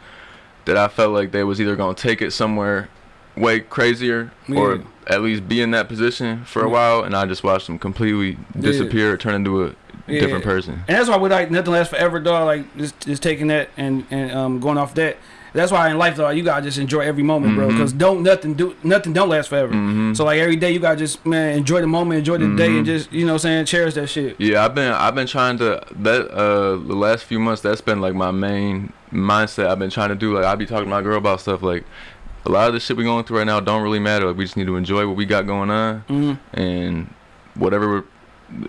that I felt like they was either gonna take it somewhere way crazier Yeah. or at least be in that position for a Yeah. while, and I just watched them completely disappear, turn into a Yeah. different person. And that's why we like nothing lasts forever, dog. Like just just taking that and and um going off that. That's why in life, dog, you gotta just enjoy every moment, bro. Mhm. Because don't nothing do nothing don't last forever. hmm So like every day, you gotta just man enjoy the moment, enjoy the day, and Mhm. just you know what I'm saying cherish that shit. Yeah, I've been I've been trying to that uh the last few months that's been like my main mindset. I've been trying to do like I be talking to my girl about stuff like a lot of the shit we going through right now don't really matter. Like, we just need to enjoy what we got going on Mm. and whatever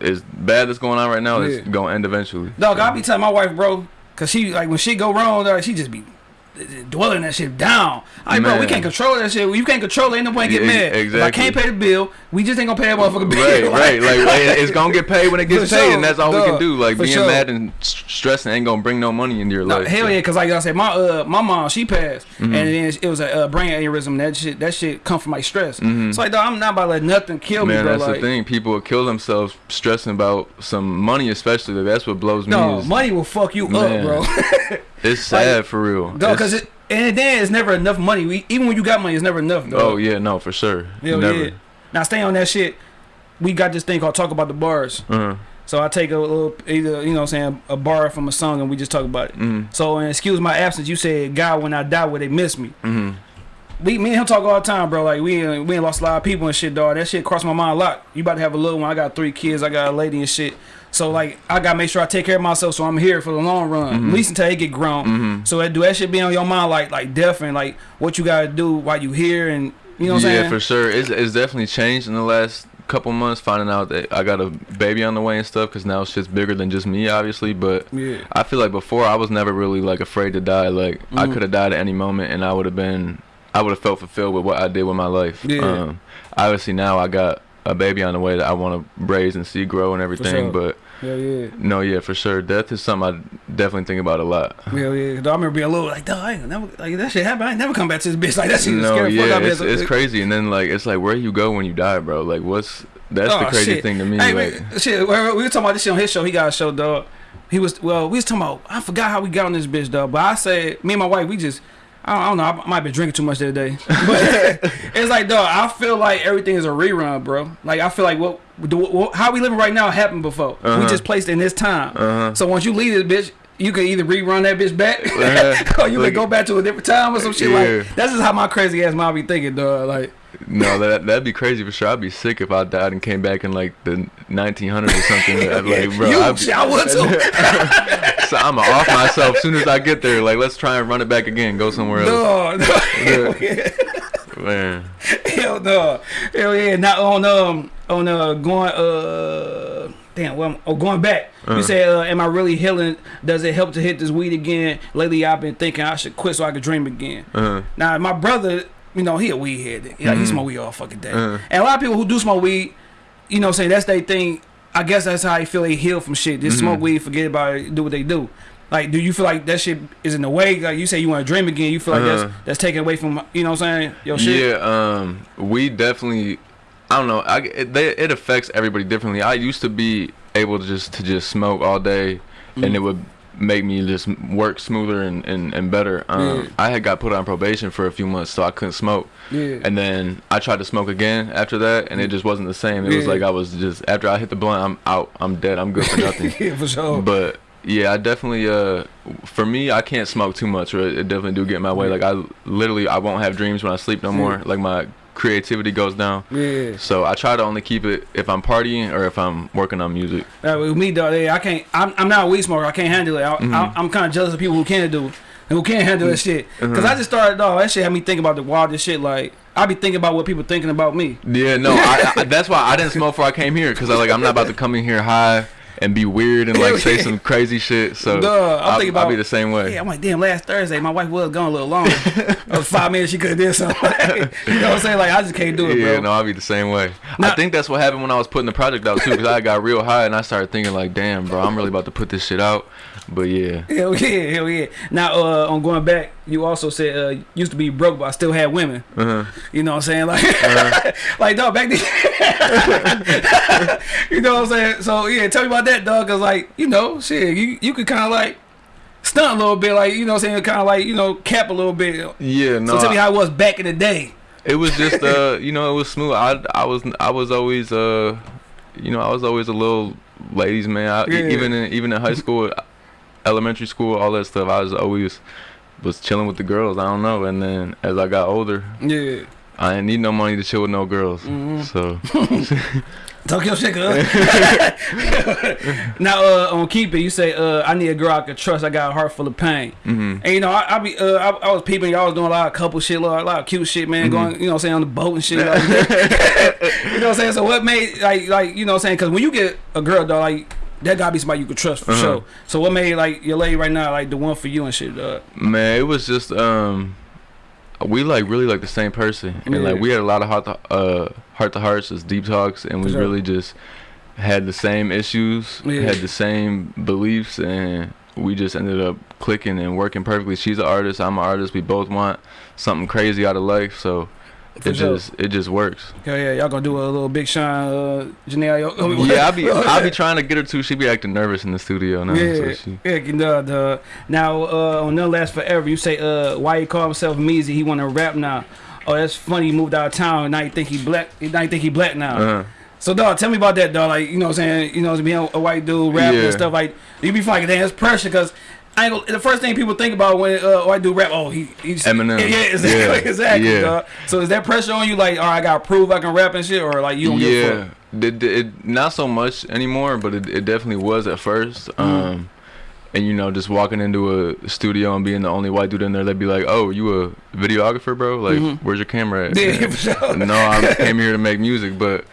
is bad that's going on right now Yeah. gonna end eventually. Dog, I be telling my wife, bro, cause she like when she go wrong, dog, she just be dwelling that shit down. I bro, we can't control that shit. You can't control it. Ain't no point Yeah, mad. If I can't pay the bill, we just ain't gonna pay that motherfucking bill. Right, Like- right. Like, like, it's gonna get paid when it gets paid, sure, and that's all we can do. Like for being sure. mad and stressing ain't gonna bring no money into your No, life. hell so. yeah, cause like I said, my uh my mom she passed, Mhm. and then it was a uh, brain aneurysm. That shit that shit come from like stress. Mhm. So like, dog, I'm not about to let nothing kill me, Man, that's like, the thing. People will kill themselves stressing about some money, especially. That's what blows me. no, money will fuck you Man. up, bro. it's sad for real. Dog, cause it and then it's never enough money. We, even when you got money, it's never enough. Dog. oh yeah, no, for sure. Hell Never. yeah. Now stay on that shit. We got this thing called talk about the bars. Uh-huh. So I take a little either you know what I'm saying a bar from a song and we just talk about it. Mhm. So and excuse my absence. You said God when I die will they miss me. Mhm. We me and him talk all the time, bro. Like we ain't, we ain't lost a lot of people and shit, dog. That shit crossed my mind a lot. You about to have a little one. I got three kids. I got a lady and shit. So like I gotta make sure I take care of myself. So I'm here for the long run, Mm-hmm. at least until they get grown. Mhm. So that do that shit be on your mind, like like death and like what you gotta do while you here and you know what I'm yeah, for sure. It's it's definitely changed in the last couple months. Finding out that I got a baby on the way and stuff, because now shit's bigger than just me, obviously. But Yeah. I feel like before I was never really like afraid to die. Like I Mhm. could have died at any moment, and I would have been, I would have felt fulfilled with what I did with my life. Yeah. Um, obviously now I got a baby on the way that I want to raise and see grow and everything. sure. But Yeah, yeah. no, yeah, for sure, death is something I definitely think about a lot. Yeah, yeah. I remember being a little like, dog, I ain't never like that shit happened. I ain't never come back to this bitch like that. Shit No, yeah, out of me. it's, it's crazy. And then like it's like where you go when you die, bro. Like what's that's the Oh, crazy shit. thing to me. Hey, like man, shit. We we were talking about this shit on his show. He got a show, dog. He was well. We was talking about. I forgot how we got on this bitch, dog. But I said, me and my wife, we just. I don't, I don't know. I might have been drinking too much the other day, but it's like, dog. I feel like everything is a rerun, bro. Like I feel like what, what how we living right now happened before. We Uh-huh. just placed in this time. Uh-huh. So once you leave this bitch, you can either rerun that bitch back, Uh-huh. or you Like- can go back to a different time or some shit. Yeah. Like that's just how my crazy ass mind be thinking, dog. Like no, that that'd be crazy for sure. I'd be sick if I died and came back in like the 1900s or something. I'd like, bro, you, I'd be- I would too. so I'm off myself as soon as I get there. Like, let's try and run it back again. Go somewhere else. no, no. Hell Yeah. yeah. Man, Hell no. Hell yeah. Not on um on uh going uh damn well oh going back. Uh. You said uh, am I really healing? Does it help to hit this weed again? Lately I've been thinking I should quit so I could dream again. uh -huh. Now my brother, you know, he a weed head. Yeah, he Mhm. smoke weed all fucking day. Uh. And a lot of people who do smoke weed, you know, saying that's their thing. I guess that's how they feel they heal from shit. Just Mhm. smoke weed, forget about it, do what they do. Like, do you feel like that shit is in the way? Like you say you want to dream again, you feel like Uh. that's that's taken away from you know what I'm saying? Your shit. yeah. Um, we definitely. I don't know. I it, they, it affects everybody differently. I used to be able to just to just smoke all day, and Mm. it would make me just work smoother and, and, and better. Um, Yeah. I had got put on probation for a few months, so I couldn't smoke. Yeah. And then I tried to smoke again after that, and it just wasn't the same. It was like I was just after I hit the blunt, I'm out, I'm dead, I'm good for nothing. yeah, for sure. But yeah, I definitely uh for me I can't smoke too much or it it definitely do get in my way. Like I literally I won't have dreams when I sleep no more. Like my creativity goes down. yeah. So I try to only keep it if I'm partying or if I'm working on music. Uh, with me, though, yeah, I can't. I'm, I'm not a weed smoker. I can't handle it. I, Mm-hmm. I, I'm kind of jealous of people who can do and who can't handle that shit. Mm-hmm. Cause I just started, dog. That shit had me thinking about the wildest shit. Like I be thinking about what people thinking about me. Yeah, no, I, I, that's why I didn't smoke before I came here because I like I'm not about to come in here high and be weird and like say some crazy shit. So Duh, I'm I'll, thinking I'll be the same way. Yeah, I'm like, damn. Last Thursday, my wife was gone a little. That was uh, five minutes. She could have did something. you know what I'm saying? Like I just can't do it, Yeah, bro. no, I'll be the same way. Now- I think that's what happened when I was putting the project out too, because I got real high and I started thinking like, damn, bro, I'm really about to put this shit out. But yeah, Hell yeah, hell yeah. Now, uh, on going back, you also said uh, used to be broke, but I still had women. uh-huh. You know what I'm saying? Like, like dog, back then. you know what I'm saying? So yeah, tell me about that, dog. Cause like, you know, shit, you you could kind of like stunt a little bit, like you know, what I'm saying, kind of like you know, cap a little bit. yeah, no. so tell me how it was back in the day. It was just uh, you know, it was smooth. I I was I was always uh, you know, I was always a little ladies man. I, Yeah. Even in even in high school, elementary school, all that stuff. I was always was chilling with the girls. I don't know. And then as I got older, Yeah, I didn't need no money to chill with no girls. Mm-hmm. So talk your shit, cuz. now, uh, on keep it, you say, uh, I need a girl I can trust. I got a heart full of pain. mhm. And you know, I, I be, uh, I, I was peeping. Y'all was doing a lot of couple shit, a lot, a lot of cute shit, man. Mm-hmm. Going, you know, what I'm saying on the boat and shit. You know, what I'm saying. So what made like, like, you know, what I'm saying because when you get a girl, though, like that gotta be somebody you can trust for Uh-huh. sure. So what made like your lady right now, like the one for you and shit, dog? Man, it was just um, we like really like the same person, and like we had a lot of heart to uh heart to hearts, just deep talks, and we sure. really just had the same issues, Yeah. had the same beliefs, and we just ended up clicking and working perfectly. She's an artist, I'm an artist. We both want something crazy out of life, so For it sure. just it just works. Hell yeah, y'all gonna do a little big shine, uh, Janelle. yeah, I be I be trying to get her to. She be acting nervous in the studio now. Yeah, So she, yeah, the, the, now uh, on None Last Forever, you say uh, why he call himself Meezy? He want to rap now. Oh, that's funny. He moved out of town, and now you think he black. Now you think he black now. uh, So, dog, tell me about that, dog. Like, you know what I'm saying? You know, being a white dude rapping Yeah. and stuff like, you be like, damn, it's pressure because. I ain't gonna, the first thing people think about when uh, white dude rap, oh he he's Eminem. Yeah, yeah, exactly, Yeah. exactly. Yeah. Dog. So is that pressure on you? Like, all right, I gotta prove I can rap and shit, or like you don't give a yeah, fuck? it, it, not so much anymore, but it, it definitely was at 1st Mm-hmm. Um, and you know, just walking into a studio and being the only white dude in there, they'd be like, "Oh, you a videographer, bro? Like, where's your camera at?" Yeah, sure. no, I came here to make music, but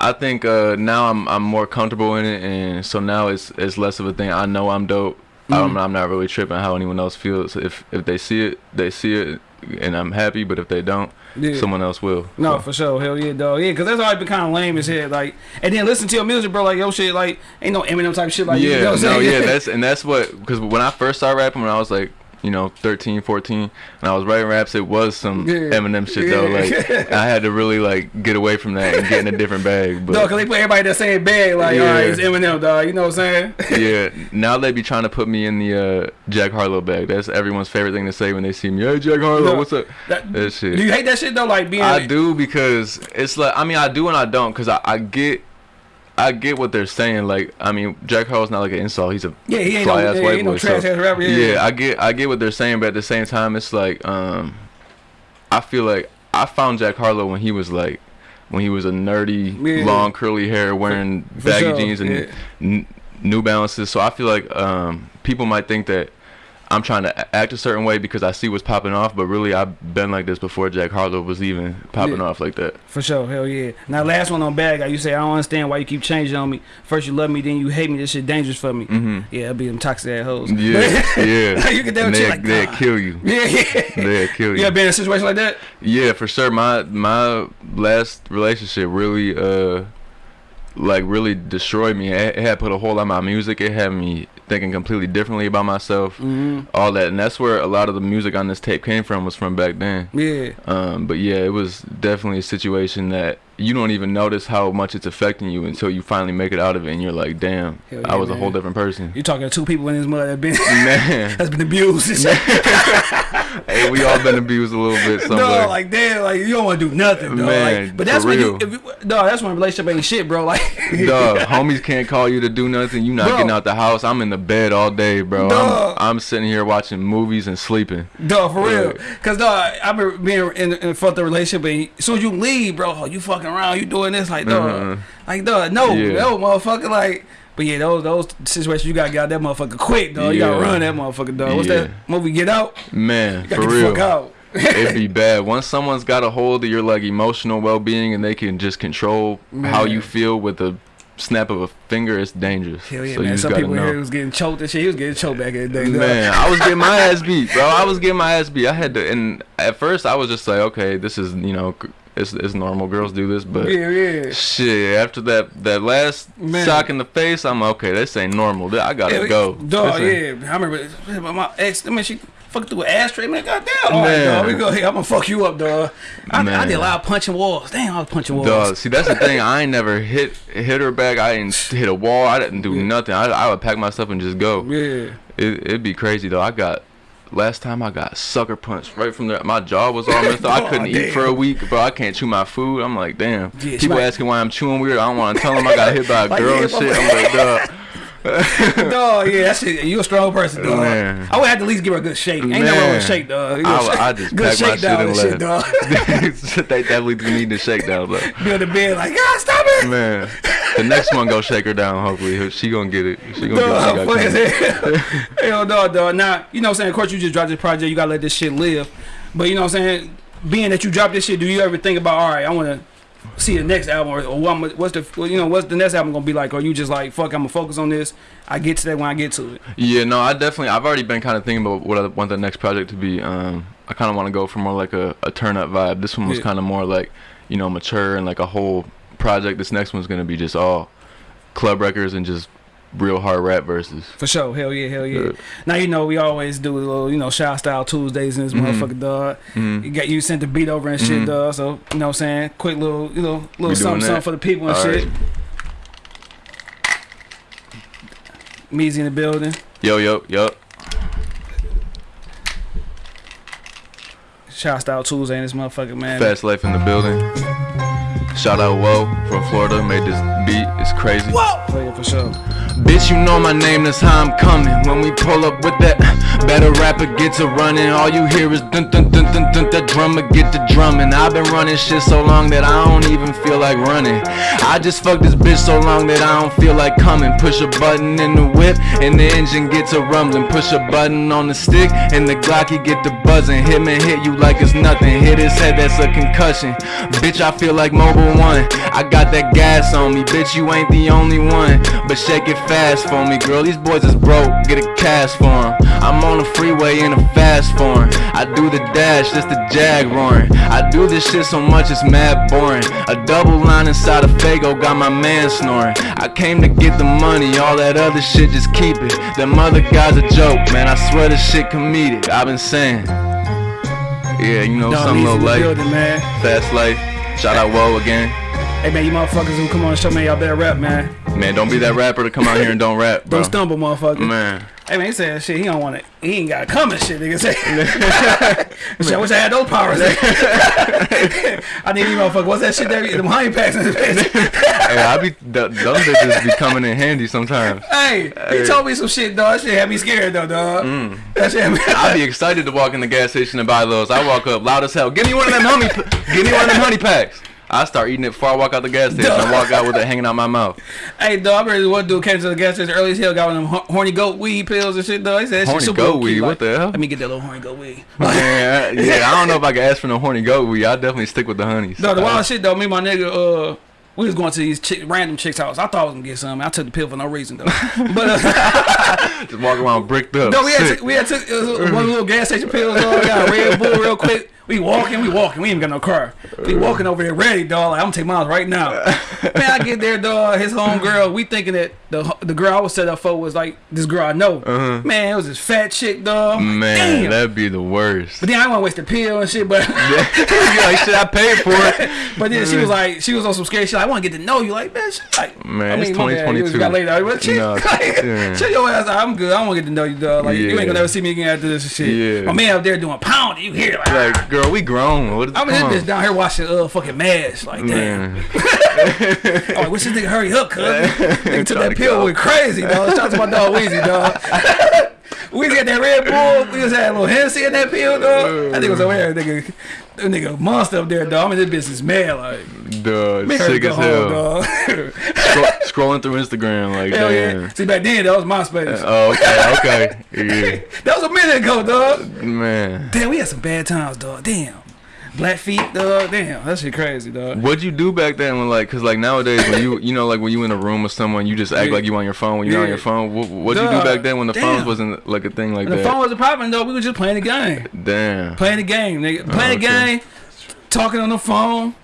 I think uh, now I'm I'm more comfortable in it, and so now it's it's less of a thing. I know I'm dope. I'm, Mm-hmm. I'm not really tripping how anyone else feels. If if they see it, they see it, and I'm happy. But if they don't, Yeah. someone else will. No, So- for sure, hell yeah, dog. Yeah, cause that's always been kind of lame as hell. Like, and then listen to your music, bro. Like, yo, shit, like, ain't no Eminem type shit. Like, you yeah, know what I'm no, yeah, that's and that's what because when I first started rapping when I was like you know 13, 14, and I was writing raps, it was some Yeah. Eminem shit though. Like I had to really like get away from that and get in a different bag. But Dog, cause they put everybody in the same bag. Like, all right, Yeah. it's Eminem, dog. You know what I'm saying? yeah, now they be trying to put me in the uh, Jack Harlow bag. That's everyone's favorite thing to say when they see me. Hey, Jack Harlow, No, what's up? That, That shit. do you hate that shit though? Like being, I do because it's like I mean I do and I don't because I, I get I get what they're saying. Like I mean Jack Harlow's not like an insult. He's a Yeah, he ain't fly no, ass yeah, white no boy. trash so- ass rapper. Yeah, yeah, I get I get what they're saying, but at the same time, it's like um, I feel like I found Jack Harlow when he was like when he was a nerdy, Yeah. long curly hair, wearing for baggy sure, jeans and yeah. n- New Balances. So I feel like um, people might think that I'm trying to act a certain way because I see what's popping off, but really I've been like this before Jack Harlow was even popping Yeah. off like that. For sure, hell yeah. Now, last one on bag, like you say, I don't understand why you keep changing on me. First you love me, then you hate me. This shit dangerous for me. Mm -hmm. Yeah, it'll be them toxic ass hoes. Yeah, yeah. you can And they, like they'll kill you. Yeah, yeah. They'll kill you. You ever been in a situation like that? Yeah, for sure. My my last relationship really uh like really destroyed me. It, it had put a hole on my music. It had me thinking completely differently about myself. Mm-hmm. All that, and that's where a lot of the music on this tape came from. Was from back then. Yeah. Um, but yeah, it was definitely a situation that you don't even notice how much it's affecting you until you finally make it out of it, and you're like, damn, Hell I yeah, was a whole different person. You're talking to two people in this mud that been Man, that's been abused. hey, we all been abused a little bit somewhere. No, like damn, like you don't want to do nothing, though. Man, like, but that's when real. you, if you, no, that's when relationship ain't shit, bro. Like, Dog, homies can't call you to do nothing. You not Bro. getting out the house. I'm in the bed all day, bro. I'm, I'm sitting here watching movies and sleeping. Dog, for real. Cause dog, I remember being in, in a fucked up relationship, and as soon as you leave, bro, oh, you fucking around, you doing this, like dog, Mhm. like dog, no, Yeah. no, motherfucker, like. But yeah, those those situations you gotta get out that motherfucker quick, dog. You gotta run that motherfucker, dog. What's Yeah. that movie? Get out. Man, for get the real. fuck out. It'd be bad once someone's got a hold of your like emotional well-being and they can just control how you feel with a snap of a finger. It's dangerous. Hell yeah, so you man. Some people know. here was getting choked and shit. He was getting choked back in the day. Man, I was getting my ass beat, bro. I was getting my ass beat. I had to, and at first I was just like, okay, this is you know, it's, it's normal. Girls do this, but Yeah, yeah. shit. After that, that last Man. sock in the face, I'm okay. This ain't normal. I gotta Yeah, go. Dog, yeah. I remember my- ex, I mean, she fucked through an ashtray, man. Goddamn. All right, dog. We go here. I'm gonna fuck you up, dog. I, I did a lot of punching walls. Damn, I was punching walls. Dog, see that's the thing. I ain't never hit hit her back. I didn't hit a wall. I didn't do nothing. I, I would pack myself and just go. Yeah. It, it'd be crazy though. I got last time I got sucker punched right from there. My jaw was all messed up. I couldn't Aw, eat for a week, bro. I can't chew my food. I'm like, damn. Yeah, People might- asking why I'm chewing weird. I don't want to tell them I got hit by a girl and shit. I'm like, dog. dog, yeah, that shit. You a strong person, dog. Man. I would have to at least give her a good shake. Ain't nothing wrong with Man. shake, dog. You I, know, would- I just good pack my shit and shit, dog. they definitely do need to shake down. Be on the bed like, God, stop it. Man, the next one go shake her down. Hopefully, she gonna get it. She gonna get what she funny got as hell. No, dog. Now, you know what I'm saying? Of course, you just dropped this project. You got to let this shit live. But you know what I'm saying? Being that you dropped this shit, do you ever think about, all right, I want to see the next album or, or what what's the well, you know what's the next album gonna be like or you just like fuck I'm gonna focus on this I get to that when I get to it Yeah, no, I definitely. I've already been kind of thinking about what I want the next project to be. Um, I kind of want to go for more like a, a turn up vibe. This one was Yeah. kind of more like, you know, mature and like a whole project. This next one's gonna be just all club records and just real hard rap verses. for sure hell yeah hell yeah Yeah. now you know we always do a little you know shout style Tuesdays in this Mhm. motherfucker dog Mhm. you got you sent the beat over and shit Mhm. dog so you know what I'm saying quick little you know little something something for the people and All shit right. Meezy in the building Yo, yo, yo. shout style Tuesday in this motherfucker man Fast Life in the building. Shout out Whoa from Florida. Made this beat. It's crazy. Oh, yeah, for sure Bitch, you know my name, that's how I'm coming. When we pull up with that, better rapper get to running. All you hear is dun dun dun dun dun. that drummer get to drumming. I've been running shit so long that I don't even feel like running. I just fucked this bitch so long that I don't feel like coming. Push a button in the whip and the engine get a rumbling. Push a button on the stick and the Glocky get to buzzing. Hit me, hit you like it's nothing. Hit his head, that's a concussion. Bitch, I feel like Mobil 1. I got that gas on me. Bitch, you ain't the only one. But shake it fast for me, girl. These boys is broke. Get a cast for 'em. I'm on the freeway in a fast form. I do the dash, just the jag roaring. I do this shit so much it's mad boring. A double line inside a Fago got my man snoring. I came to get the money, all that other shit just keep it. Them other guys a joke, man. I swear this shit comedic. I've been saying. Yeah, you know, Dog, some Meezy little life, building man fast life. Shout out Whoa again. Hey man you motherfuckers who come on the show man y'all better rap man Man, don't be that rapper to come out here and don't rap, bro. don't stumble motherfucker Man. Hey man, he said shit. He don't want it. He ain't got to come and shit. Nigga say. shit, I wish I had those powers. I need you, motherfucker. What's that shit there? Them honey packs in his face. hey, I be th- those bitches be coming in handy sometimes. hey, he told me some shit, dog. That shit had me scared though, dog. Mm. That shit had me. I be excited to walk in the gas station and buy those. I walk up loud as hell. Give me one of them honey. Give me one of them honey packs. I start eating it before I walk out the gas station. I walk out with it hanging out my mouth. hey, dog. I remember one dude came to the gas station early as hell, got one of them horny goat weed pills and shit, though. He said Horny super goat weed? like, What the hell? Let me get that little horny goat weed. Man, yeah, I don't know if I can ask for no horny goat weed. I definitely stick with the honeys. No, the wild shit though. Me and my nigga, uh, we was going to these chick, random chicks' house. I thought I was gonna get some. I took the pill for no reason though. But uh, Just walk around bricked up. no, we had we had took uh, one little gas station pills. Dog. Got a Red Bull real quick. We walking, we walking. We ain't got no car. We walking over there ready, dog. Like, I'm gonna take mine right now. Man, I get there, dog. His home girl. We thinking that the the girl I was set up for was like this girl I know. Uh-huh. Man, it was this fat chick, dog. I'm like, Man, damn. that'd be the worst. But then I want to waste the pill and shit. But like, shit, I paid for it. but then she was like, she was on some scary shit. Like, I want to get to know you. Like, man, she, like, Man, it's my bad, you 2022. got laid out. But she, No, like, yeah. your ass out. I'm good. I don't want to get to know you, dog. Like, you ain't gonna never see me again after this and shit. Yeah. My man up there doing pound. You hear like, Like, girl, we grown. What is I'm in this bitch down here watching uh fucking mash. Like, damn. Man, I'm like, wish this nigga hurry up, cuz. Nigga took that pill go. went crazy, dog. Shout out to my dog Weezy, dog. Weezy had that Red Bull. We was had a little Hennessy in that pill, dog. That nigga was over there, nigga. That nigga monster up there, dog. I'm in this business mad, like. Man, sick as hell. dog. Scroll, scrolling through Instagram, like, Hell damn. yeah. See, back then, that was MySpace. Uh, oh, okay, okay. That was a minute ago, dog. Man. Damn, we had some bad times, dog. Damn. Black feet, dog. Damn, that shit crazy, dog. What'd you do back then when like, cause like nowadays when you, you know, like when you in a room with someone, you just act Yeah. like you on your phone when you're not on your phone. What, what'd you do back then when the phones wasn't like a thing like And the that? phone wasn't popping, though. We were just playing the game. Damn. Playing the game, nigga. Playing the Oh, okay. game, talking on the phone.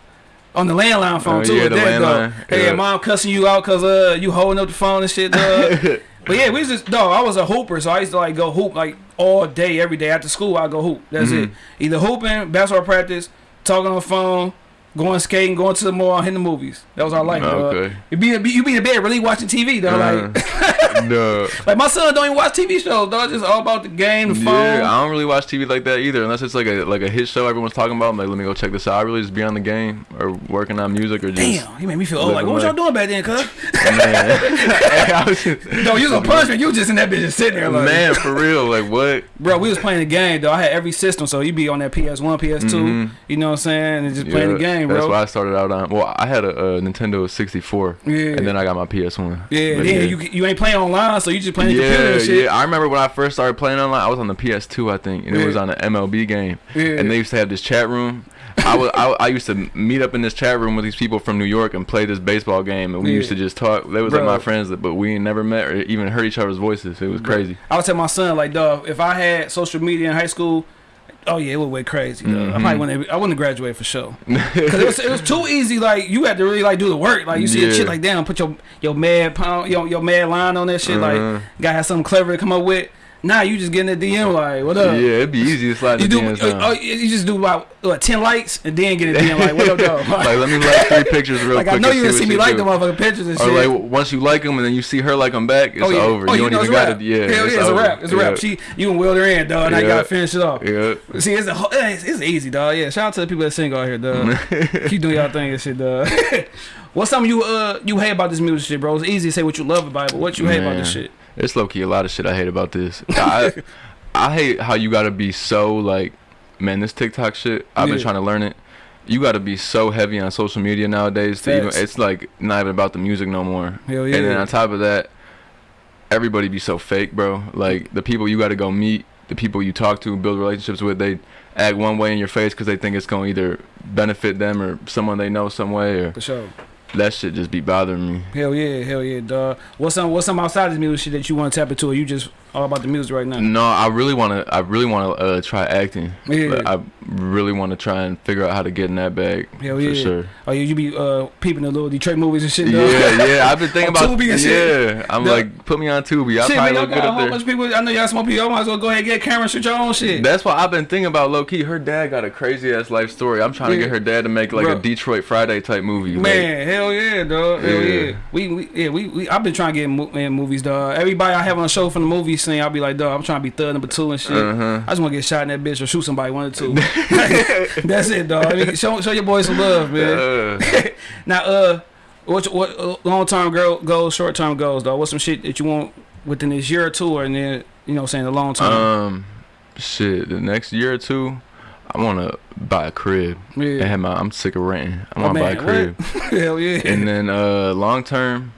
On the landline phone Oh, too. yeah, the dog. landline. Hey, Yeah. mom cussing you out cause uh you holding up the phone and shit, dog. but yeah, we was just dog. I was a hooper, so I used to like go hoop like all day, every day after school. I go hoop. That's it. Mm-hmm. Either hooping, basketball practice, talking on the phone, going skating, going to the mall, hitting the movies. That was our life. Okay. You be you be in bed really watching TV, though. Like Duh. like my son don't even watch TV shows, dog. Just all about the game, the phone. Yeah, I don't really watch TV like that either, unless it's like a like a hit show everyone's talking about. I'm like, let me go check this out. I really just be on the game or working on music or just. Damn, you made me feel old. Like, what was y'all doing back then, cuz? Man. Hey, I was just- No, you was on punishment. You was just in that bitch just sitting there, like, man, for real, like what? bro. We was playing the game, though. I had every system, so you be on that PS1, PS2. Mhm. You know what I'm saying? And just playing the Yeah, That's bro. why I started out on. Well, I had a, a Nintendo 64, Yeah. and then I got my PS1. yeah, But then you you ain't playing online, so you just playing the computer Yeah, and shit. yeah. I remember when I first started playing online. I was on the PS2, I think, and it was on an MLB game. Yeah. And they used to have this chat room. I was I, I used to meet up in this chat room with these people from New York and play this baseball game, and we Yeah. used to just talk. They was like my friends, but we ain't never met or even heard each other's voices. It was crazy. I would tell my son, like, dog, if I had social media in high school, oh yeah, it would went crazy. Dog. I Mhm. probably wouldn't. I wouldn't have graduated for sure. Cause it was, it was too easy. Like you had to really like do the work. Like you see a Yeah. shit like damn, put your your mad pound your your mad line on that shit. Uh-huh. Like gotta have something clever to come up with. Nah, you just getting the DM like what up? yeah, it'd be easy to slide You do. DMs Uh, uh, you just do about what, ten likes and then get a DM like what up, dog? like let me like three pictures real Like quick. I know you didn't what see me like do. the motherfucking pictures and Or shit. like once you like them and then you see her like them back, it's oh yeah, over. oh you you don't know even got rap. to. Yeah, Hell yeah, it's a wrap. It's a yeah. rap. She you can wheel her in, dog. Now you gotta finish it off. Yeah. See, it's, a, whole- it's, it's easy, dog. Yeah, shout out to the people that sing out here, dog. Keep doing y'all thing and shit, dog. What's something you uh you hate about this music shit, bro? It's easy to say what you love about it, but what you hate about this shit? It's low key a lot of shit I hate about this. I I hate how you gotta be so like, man, this TikTok shit. I've been trying to learn it. You gotta be so heavy on social media nowadays. To even, it's like not even about the music no more. Hell yeah. And then on top of that, everybody be so fake, bro. Like the people you gotta go meet, the people you talk to, build relationships with, they act one way in your face because they think it's gonna either benefit them or someone they know some way or For sure. That shit just be bothering me. Hell yeah, hell yeah, dog. What's some what's some outside of this music shit that you want to tap into or you just all about the music right now? No, I really wanna I really wanna uh, try acting. Yeah. Like, I really want to try and figure out how to get in that bag Hell yeah. for sure. Oh yeah, you be uh peeping the little Detroit movies and shit, dog. Yeah, yeah. I've been thinking about Tubi and shit. Yeah, I'm Yeah. like, put me on Tubi. I Shit, probably y'all look good up there. of people. I know y'all smoke. Y'all might as well go ahead and get a camera and shoot your own shit. That's what I've been thinking about low key. Her dad got a crazy ass life story. I'm trying to get her dad to make like Bro. a Detroit Friday type movie. like- Man, hell yeah, dog. Hell Yeah. yeah. We, we yeah, we, we I've been trying to get in, movies, dog. Everybody I have on a show from the movie I'll be like, dog, I'm trying to be third number two and shit. Uh-huh. I just want to get shot in that bitch or shoot somebody one or two. That's it, dog. I mean, show show your boys some love, man. Uh, now, uh, what what uh, long term goals, short term goals, dog? What's some shit that you want within this year or two, or and then you know, what I'm saying the long term? um, shit. The next year or two, I want to buy a crib. And yeah. have my, I'm sick of renting. I Oh, want to buy a crib. hell yeah. and then uh, long term,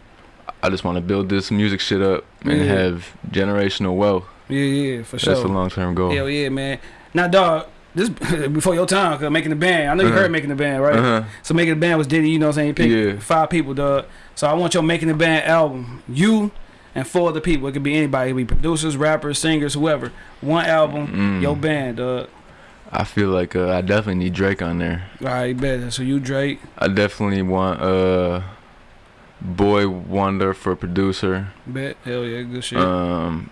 I just want to build this music shit up and Yeah. have generational wealth. yeah, yeah, for sure. That's a long term goal. Hell yeah, man. Now, dog, this before your time, cause making the band. I know you Uh-huh. heard making the band, right? Uh-huh. So making the band was Diddy. You know what I'm saying? You Yeah. five people, dog. So I want your making the band album. You and four other people. It could be anybody. It could be producers, rappers, singers, whoever. One album, Mm. your band, dog. I feel like uh, I definitely need Drake on there. All right, bet. So you Drake. I definitely want uh, Boi-1da for producer. Bet. Hell yeah, good shit. Um,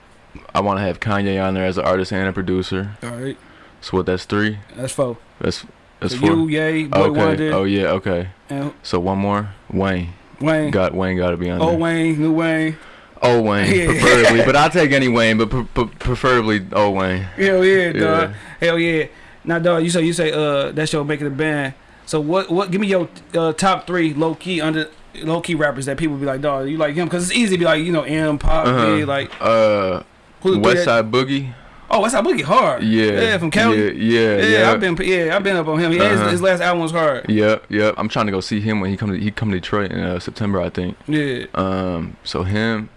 I want to have Kanye on there as an artist and a producer. All right, So what? That's three. that's four. That's that's so four. you, Yay, Boy okay. Wonder, Oh yeah. Okay. and So one more. Wayne. Wayne. Got Wayne. Got to be on Oh there. Wayne, new Wayne. Oh Wayne, Yeah. preferably, but I'll take any Wayne, but pre- pre- preferably oh Wayne. Hell yeah, dog. Hell yeah. Now, dog, you say you say uh that's your making a band. So what what give me your uh, top three low key under low key rappers that people be like, dog, you like him? Cause it's easy to be like, you know, M, Pop, like Uh, who the three West that- Side Boogie. Oh, Westside Boogie hard. Yeah. yeah, from Cali. Yeah, yeah, Yeah, yeah. I've been yeah, I've been up on him. Yeah, his, Uh-huh. his last album was hard. Yep, yep. I'm trying to go see him when he come to he come to Detroit in uh, September, I think. Yeah. Um, so him,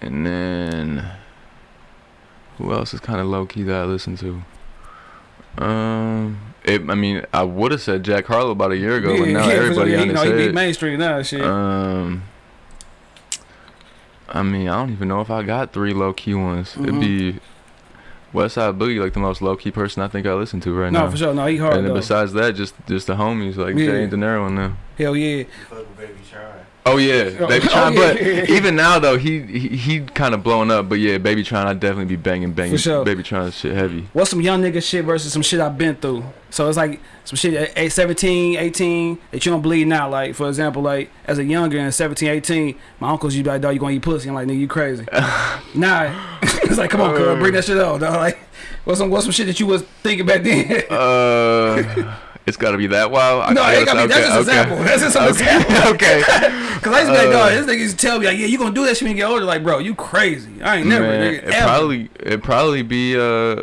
and then who else is kind of low key that I listen to? Um, it, I mean, I would have said Jack Harlow about a year ago, but now for sure. everybody He- on you his know, he beat mainstream now, shit. Um, I mean, I don't even know if I got three low key ones. Mhm. It'd be Westside Boogie, like the most low key person I think I listen to right no, now. No, for sure. No, he hard and then though. besides that, just just the homies like Yeah. Jay and De Niro and them. Hell yeah. You fuck with Baby Try. Oh yeah, Oh, Baby oh, Tron. yeah, but yeah, yeah. even now though, he he, he kind of blowing up. But yeah, Baby Tron, I definitely be banging banging. Sure. Baby Tron shit heavy. What's some young nigga shit versus some shit I've been through? So it's like some shit at at 17, 18 that you don't believe now. Like, for example, like as a younger and 17, 18, my uncles, you be like, dog, you gonna eat pussy. I'm like, nigga, you crazy. nah. it's like, come on, cuz, bring that shit out, dog. Like, what's some, what's some shit that you was thinking back then? Uh, it's got to be that wild. I- no, I it ain't gotta gotta be, say- that's just an example. That's just an example. okay. Cause I used to be like, Uh, dog, this nigga used to tell me, like, yeah, you gonna do that shit when you get older. Like, bro, you crazy. I ain't never, Man, nigga, it ever. probably it probably be uh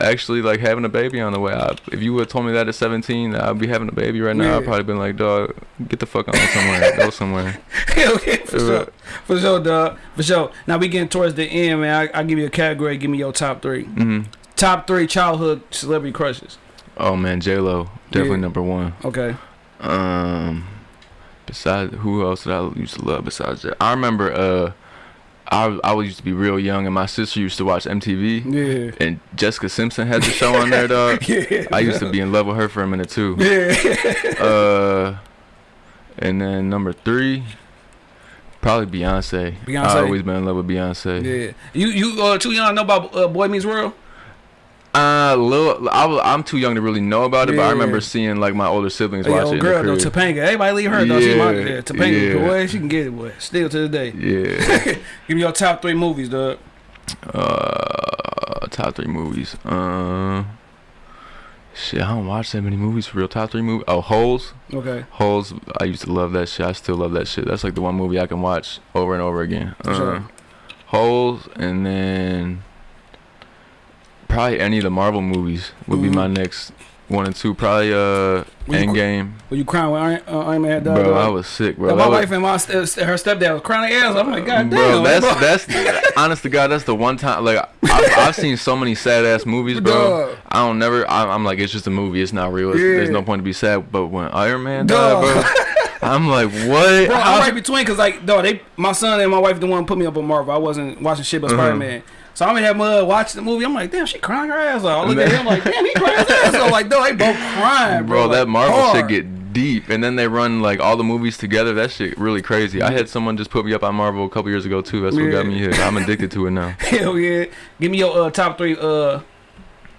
actually like having a baby on the way. I, if you would have told me that at 17, that I'd be having a baby right now. Yeah. I'd probably been like, dog, get the fuck on somewhere, go somewhere. Yeah, for Uh, sure. For sure, dog. For sure. Now we getting towards the end, man. I, I'll give you a category. Give me your top three. hmm Top three childhood celebrity crushes. Oh man, J Lo definitely Yeah. number one. Okay. Um, besides who else did I used to love besides that? I remember uh, I I was used to be real young and my sister used to watch MTV Yeah. and Jessica Simpson had the show on there, dog. Yeah. I used to be in love with her for a minute too. Yeah. Uh, and then number three, probably Beyonce. Beyonce? I always been in love with Beyonce. yeah. You you uh too young to know about uh, Boy Meets World? Uh, little, I, I'm too young to really know about it, but I remember seeing like my older siblings Hey, watch it. girl though. Topanga. Everybody leave her though. She my Yeah, yeah, Topanga. yeah. Boy, she can get it, boy. Still to the day. Yeah. Give me your top three movies, dog. Uh, top three movies. Uh, shit, I don't watch that many movies for real. Top three movies. Oh, Holes. Okay. Holes. I used to love that shit. I still love that shit. That's like the one movie I can watch over and over again. Uh, sure. Holes, and then probably any of the Marvel movies would be Mhm. my next one and two. Probably uh, cr- Endgame. Were you crying when Iron, uh, Iron Man had died? Bro? I was sick, bro. Yeah, That my was- wife and my st- her stepdad was crying their ass. I'm like, God damn, bro, man, that's bro. that's honest to God, that's the one time like I've, I've seen so many sad ass movies, bro. Dog. I don't never. I, I'm like, it's just a movie. It's not real. It's, Yeah. There's no point to be sad. But when Iron Man Dog. died, bro, I'm like, what? Bro, I'm right between because like, dog, they, my son and my wife the one put me up on Marvel. I wasn't watching shit but Uh-huh. Spider Man. So I'm in that mud watching the movie. I'm like, damn, she crying her ass off. I look at him like, damn, he crying his ass off. Like, no, they both crying, bro. bro, that like, Marvel hard. shit get deep, and then they run like all the movies together. That shit really crazy. I had someone just put me up on Marvel a couple years ago too. That's what got me here. I'm addicted to it now. Hell yeah. Give me your uh, top three uh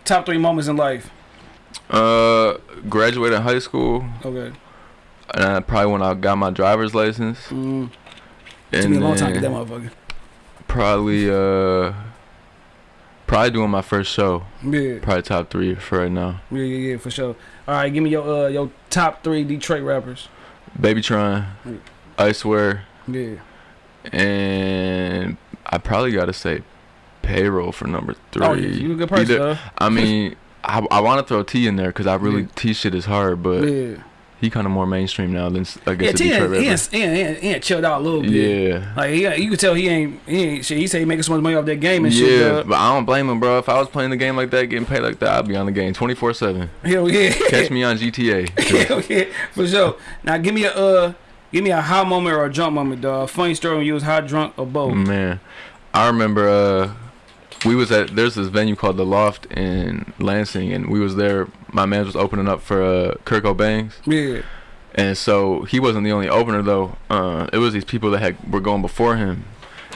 top three moments in life. Uh, graduated high school, Okay. and I probably when I got my driver's license. Mm. Took And me a long time to get that motherfucker. probably uh, probably doing my first show. Yeah. Probably top three for right now. Yeah, yeah, yeah, for sure. All right, give me your uh your top three Detroit rappers. Baby Tron, Mm. I swear, Yeah. and I probably gotta say payroll for number three. Oh, yeah, you a good person, Either-. I mean, I, I want to throw T in there because I really Yeah. T shit is hard, but Yeah. He kind of more mainstream now than I Yeah, guess T Detroit he, ain't, he, ain't, he ain't- chilled out a little bit. Yeah. Like he, you can tell he ain't he ain't shit. He say he making so much money off that game and shit. Yeah, but I don't blame him, bro. If I was playing the game like that, getting paid like that, I'd be on the game 24 7. Hell yeah. Catch me on GTA. Hell yeah, for sure. Now give me a uh give me a high moment or a drunk moment, dog. Funny story when you was high, drunk or both. Man, I remember uh, we was at there's this venue called the Loft in Lansing, and we was there. My man was opening up for uh, Kirk O'Banks, Yeah. and so he wasn't the only opener though. Uh, it was these people that had were going before him,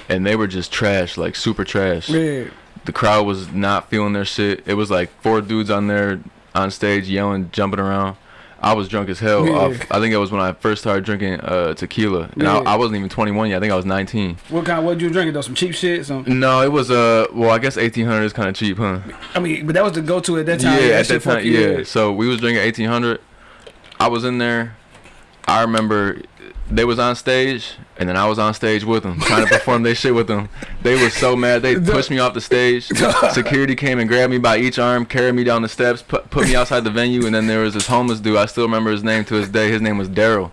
and they were just trash, like super trash. Yeah. The crowd was not feeling their shit. It was like four dudes on there on stage yelling, jumping around. I was drunk as hell. Yeah. Off, I think it was when I first started drinking uh, tequila, and Yeah. I, I wasn't even 21 yet. I think I was 19. What kind? What you drinking though? Some cheap shit. Some. No, it was uh well I guess eighteen hundred is kind of cheap, huh? I mean, but that was the go-to at that time. yeah, at that time, yeah. So we was drinking eighteen hundred. I was in there. I remember they was on stage, and then I was on stage with them, trying to perform their shit with them. They was so mad. They pushed me off the stage. Security came and grabbed me by each arm, carried me down the steps, put, put me outside the venue, and then there was this homeless dude. I still remember his name to this day. His name was Daryl.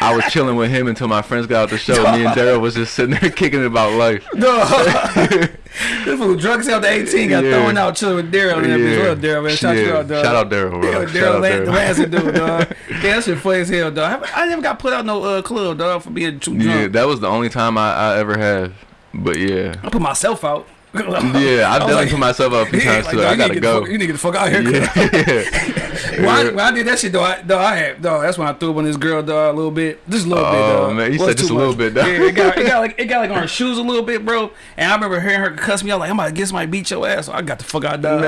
I was chilling with him until my friends got out the show. Me and Daryl was just sitting there kicking it about life. This fool drunk hell to 18 got Yeah. thrown out chilling with Daryl. man. Yeah. What up, Daryl, man? Shout you Yeah. out, dog. Shout out Daryl, bro. Yeah, Shout Daryl, out Lan- Daryl. Lansing dude, dog. Yeah, that shit funny as hell, dog. I, I never got put out no uh, club, dog, for being too drunk. Yeah, that was the only time I, I ever have. But yeah. I put myself out. Yeah, I've done like- put myself up a few times like, too. dog, I gotta to go. fuck- You need to get the fuck out here. Yeah. When I, when I did that shit though, I, though I had dog. That's when I threw up on this girl dog a little bit, just a little bit. Oh, Dog. man, you said just a little bit, dog. Yeah, it got, it got like it got like on her shoes a little bit, bro. And I remember hearing her cuss me out like I'm about to get somebody beat your ass. So I got the fuck out, dog.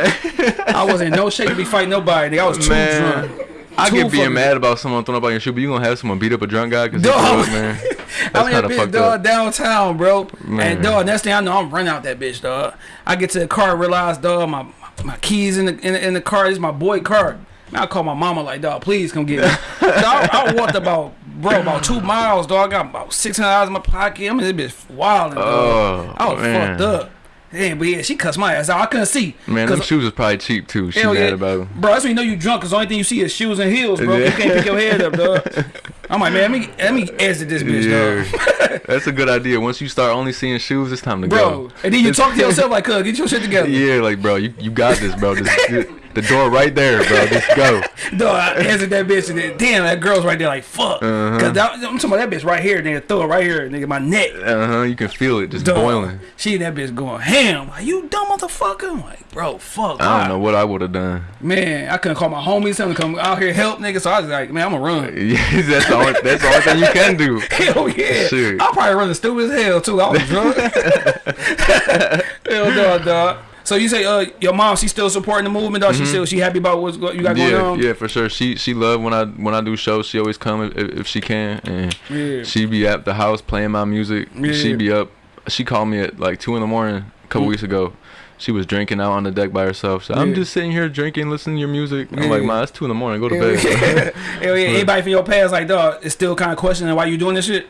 I wasn't in no shape to be fighting nobody. nigga. I was too Man, drunk. I get being mad about someone throwing up on your shoe, but you gonna have someone beat up a drunk guy because he drunk, man. I kind of bitch, dog, up. downtown, bro. Man. And dog, next thing I know, I'm running out that bitch, dog. I get to the car, realize, dog, my my keys in the in, the- in the car. This is my boy car. Man, I call my mama like, dog, please come get me. so I, I walked about, bro, about two miles, dog. I got about six hundred dollars in my pocket. I mean, this bitch wilding, dog. Oh, I was man. fucked up. Yeah, but yeah, she cussed my ass out. I couldn't see. Man, them shoes was probably cheap too. She mad yeah. about them. Bro, that's when you know you drunk, cause the only thing you see is shoes and heels, bro. You can't pick your head up, dog. I'm like, man, let me let me exit this bitch, dog. That's a good idea. Once you start only seeing shoes, it's time to Bro, go. and then you talk to yourself like, "Cuz, get your shit together." Yeah, like bro, you, you got this, bro. Just, the door right there, bro. Just go. Dog, I answered that bitch and then, damn, that girl's right there like, fuck. Uh-huh. Cause that, I'm talking about that bitch right here, nigga, throw it right here, nigga, my neck. Uh huh. You can feel it just Dog. boiling. She and that bitch going ham. Like, you dumb motherfucker. I'm like, bro, fuck. I don't know what I would have done. Man, I couldn't call my homies, tell them to come out here help, nigga. So I was like, man, I'm gonna run. Yeah, that's the only that's the only thing you can do. Hell yeah. Shit. I'll probably run the stupid as hell too. I was drunk. hell dog, dog. So you say uh your mom she still supporting the movement, dog? She still she happy about what you got going Mm-hmm. Yeah, on? yeah, for sure. She she love when I when I do shows. She always come if, if she can, and Yeah. she be at the house playing my music. Yeah. She be up. She called me at like two in the morning a couple Mm. weeks ago. She was drinking out on the deck by herself. So I'm just sitting here drinking, listening to your music. I'm Yeah. like, man, it's two in the morning. Go to bed. Hell yeah. Anybody from your past like dog is still kind of questioning why you doing this shit?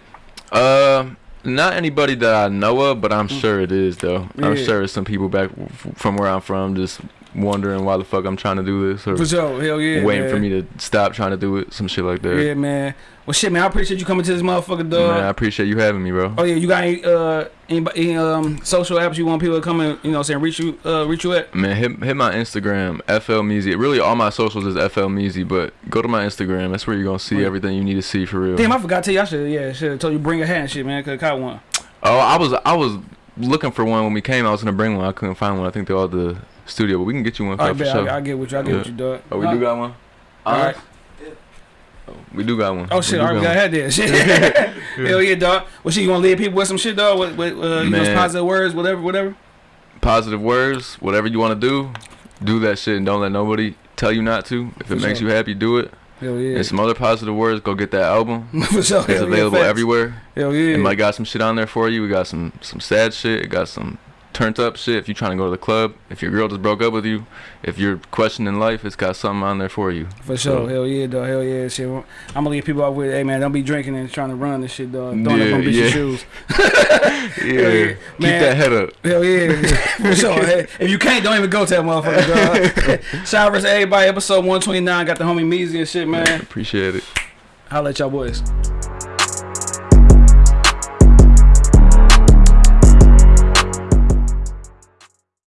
Uh, not anybody that I know of, but I'm sure it is though. I'm Mm. Sure it's some people back from where I'm from just wondering why the fuck I'm trying to do this or For sure. Hell yeah. waiting man. for me to stop trying to do it, some shit like that. Yeah, man. Well, shit, man. I appreciate you coming to this motherfucker, dog. Man, I appreciate you having me, bro. Oh yeah, you got any uh any, any um social apps you want people to come and you know saying reach you uh reach you at? Man, hit hit my Instagram, FL Meezy. Really, all my socials is FL Meezy, but go to my Instagram. That's where you're gonna see Right. everything you need to see for real. Damn, I forgot to tell you. I should yeah should have told you bring a hat and shit, man. Cause I caught one. oh, I was I was looking for one when we came. I was gonna bring one. I couldn't find one. I think they're all the studio, but we can get you one All for, right, for bet. sure. I, I get with you. I get Yeah. with you, dog. oh, we do got one. All right. We do got one. Oh shit! We do All right, we got had that shit. Hell yeah, dog. Well, shit, you want to leave people with some shit, dog? With, with uh, you know, positive words, whatever, whatever. Positive words, whatever you want to do, do that shit, and don't let nobody tell you not to. If For it makes sure. you happy, do it. Hell yeah. And some other positive words, go get that album. For sure. It's Hell yeah, available facts. everywhere. Hell yeah. It might got some shit on there for you. We got some some sad shit. It got some turned up shit. If you're trying to go to the club, if your girl just broke up with you, if you're questioning life, it's got something on there for you. For sure, So- hell yeah, dog, hell yeah, shit. I'm gonna leave people out with, hey man, don't be drinking and trying to run this shit, dog. Throwing up Yeah, on bitches' yeah. shoes. Yeah, yeah. keep that head up. Hell yeah, for sure. Hey, if you can't, don't even go to that motherfucker, dog. Shout out to everybody, episode 129, got the homie Meezy and shit, man. Appreciate it. Holla at y'all boys.